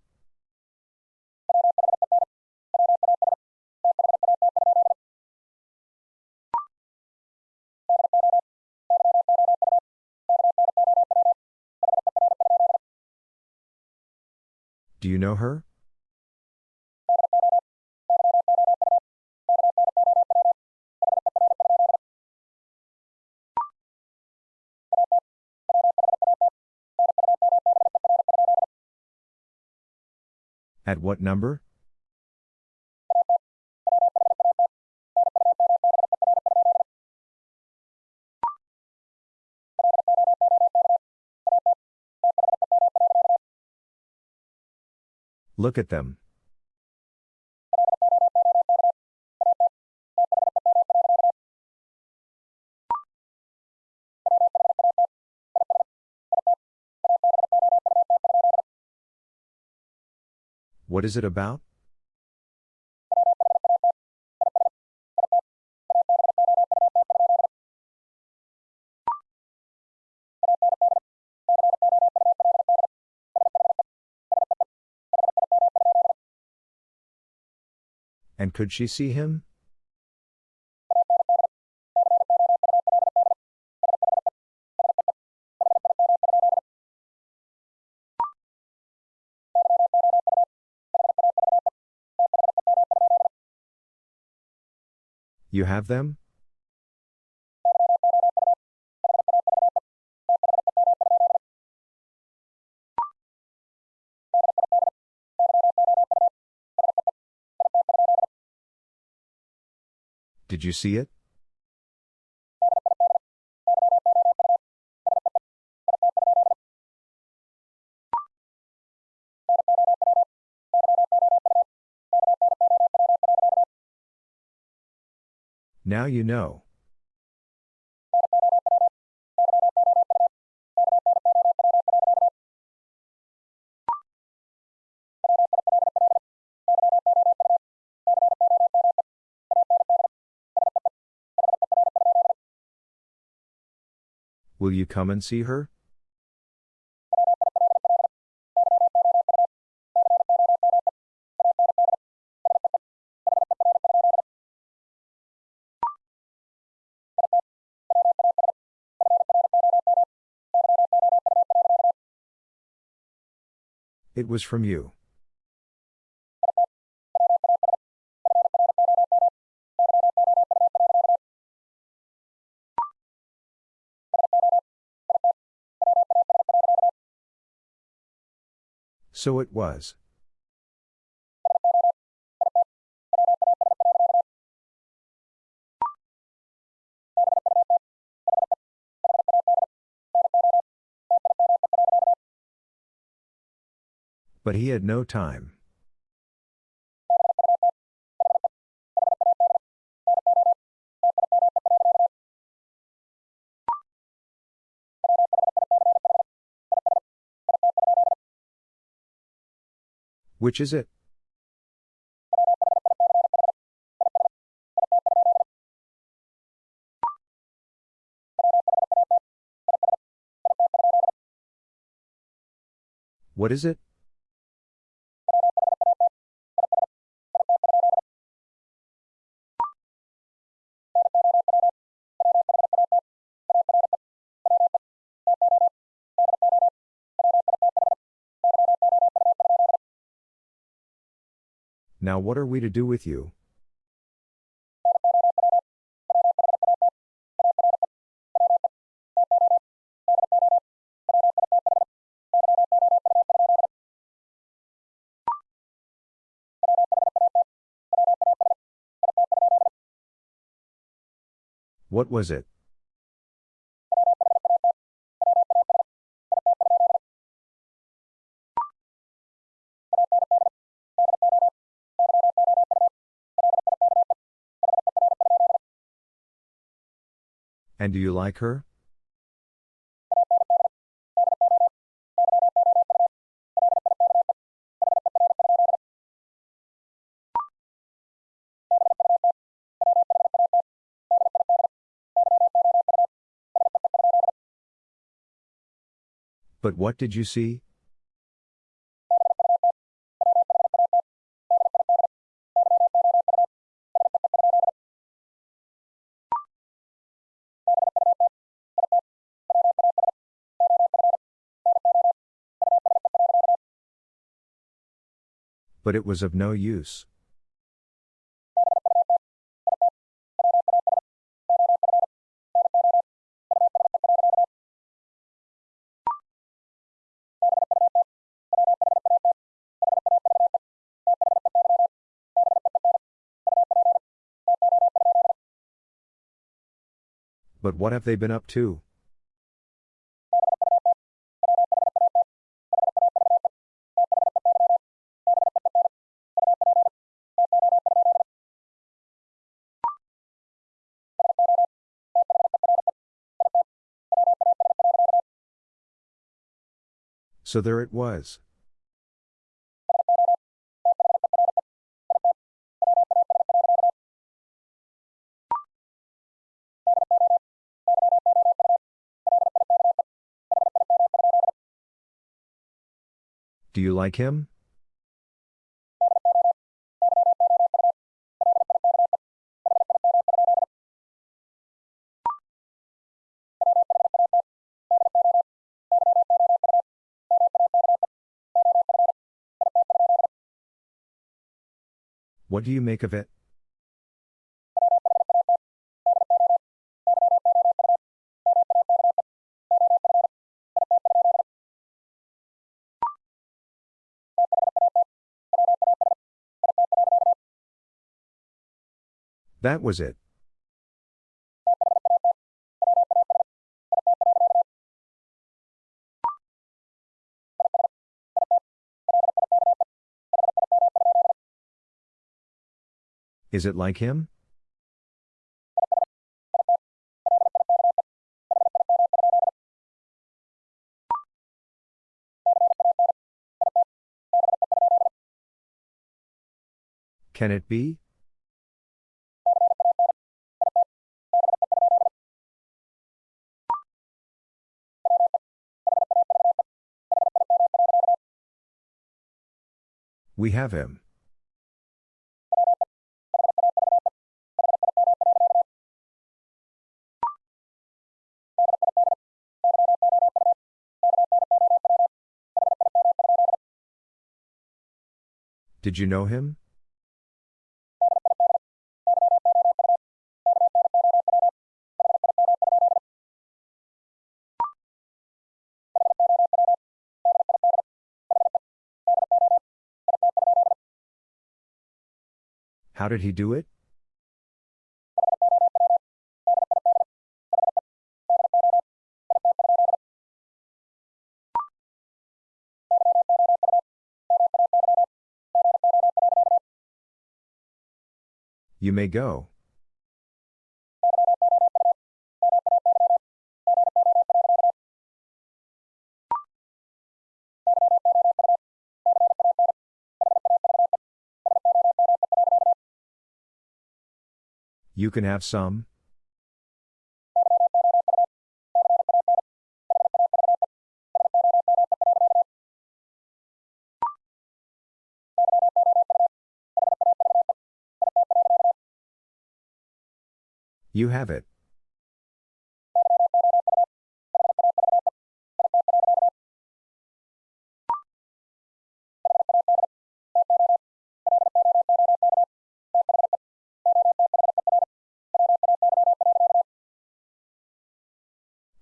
Do you know her? At what number? Look at them. What is it about? And could she see him? You have them? Did you see it? Now you know. Will you come and see her? It was from you. So it was. But he had no time. Which is it? What is it? Now what are we to do with you? What was it? And do you like her? But what did you see? But it was of no use. But what have they been up to? So there it was. Do you like him? What do you make of it? That was it. Is it like him? Can it be? We have him. Did you know him? How did he do it? You may go. You can have some? You have it.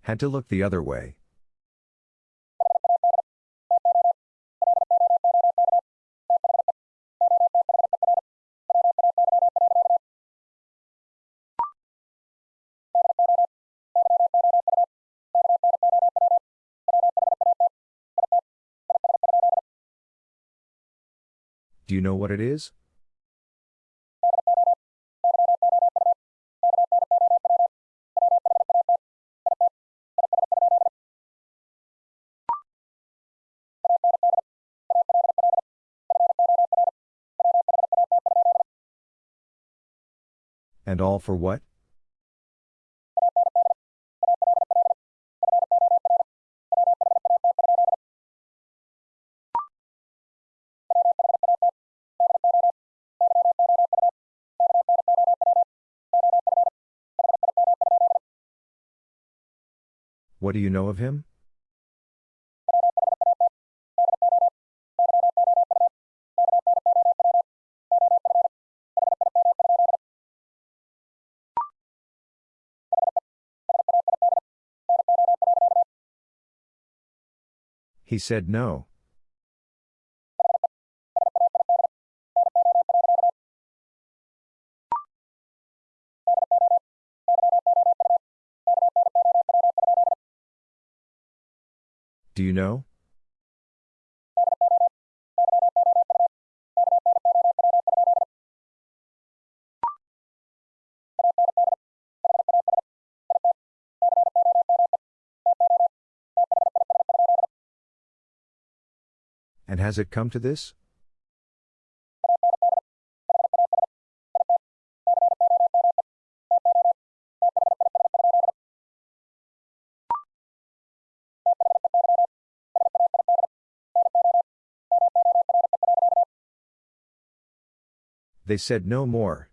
Had to look the other way. Do you know what it is? And all for what? What do you know of him? He said no. Do you know? And has it come to this? They said no more.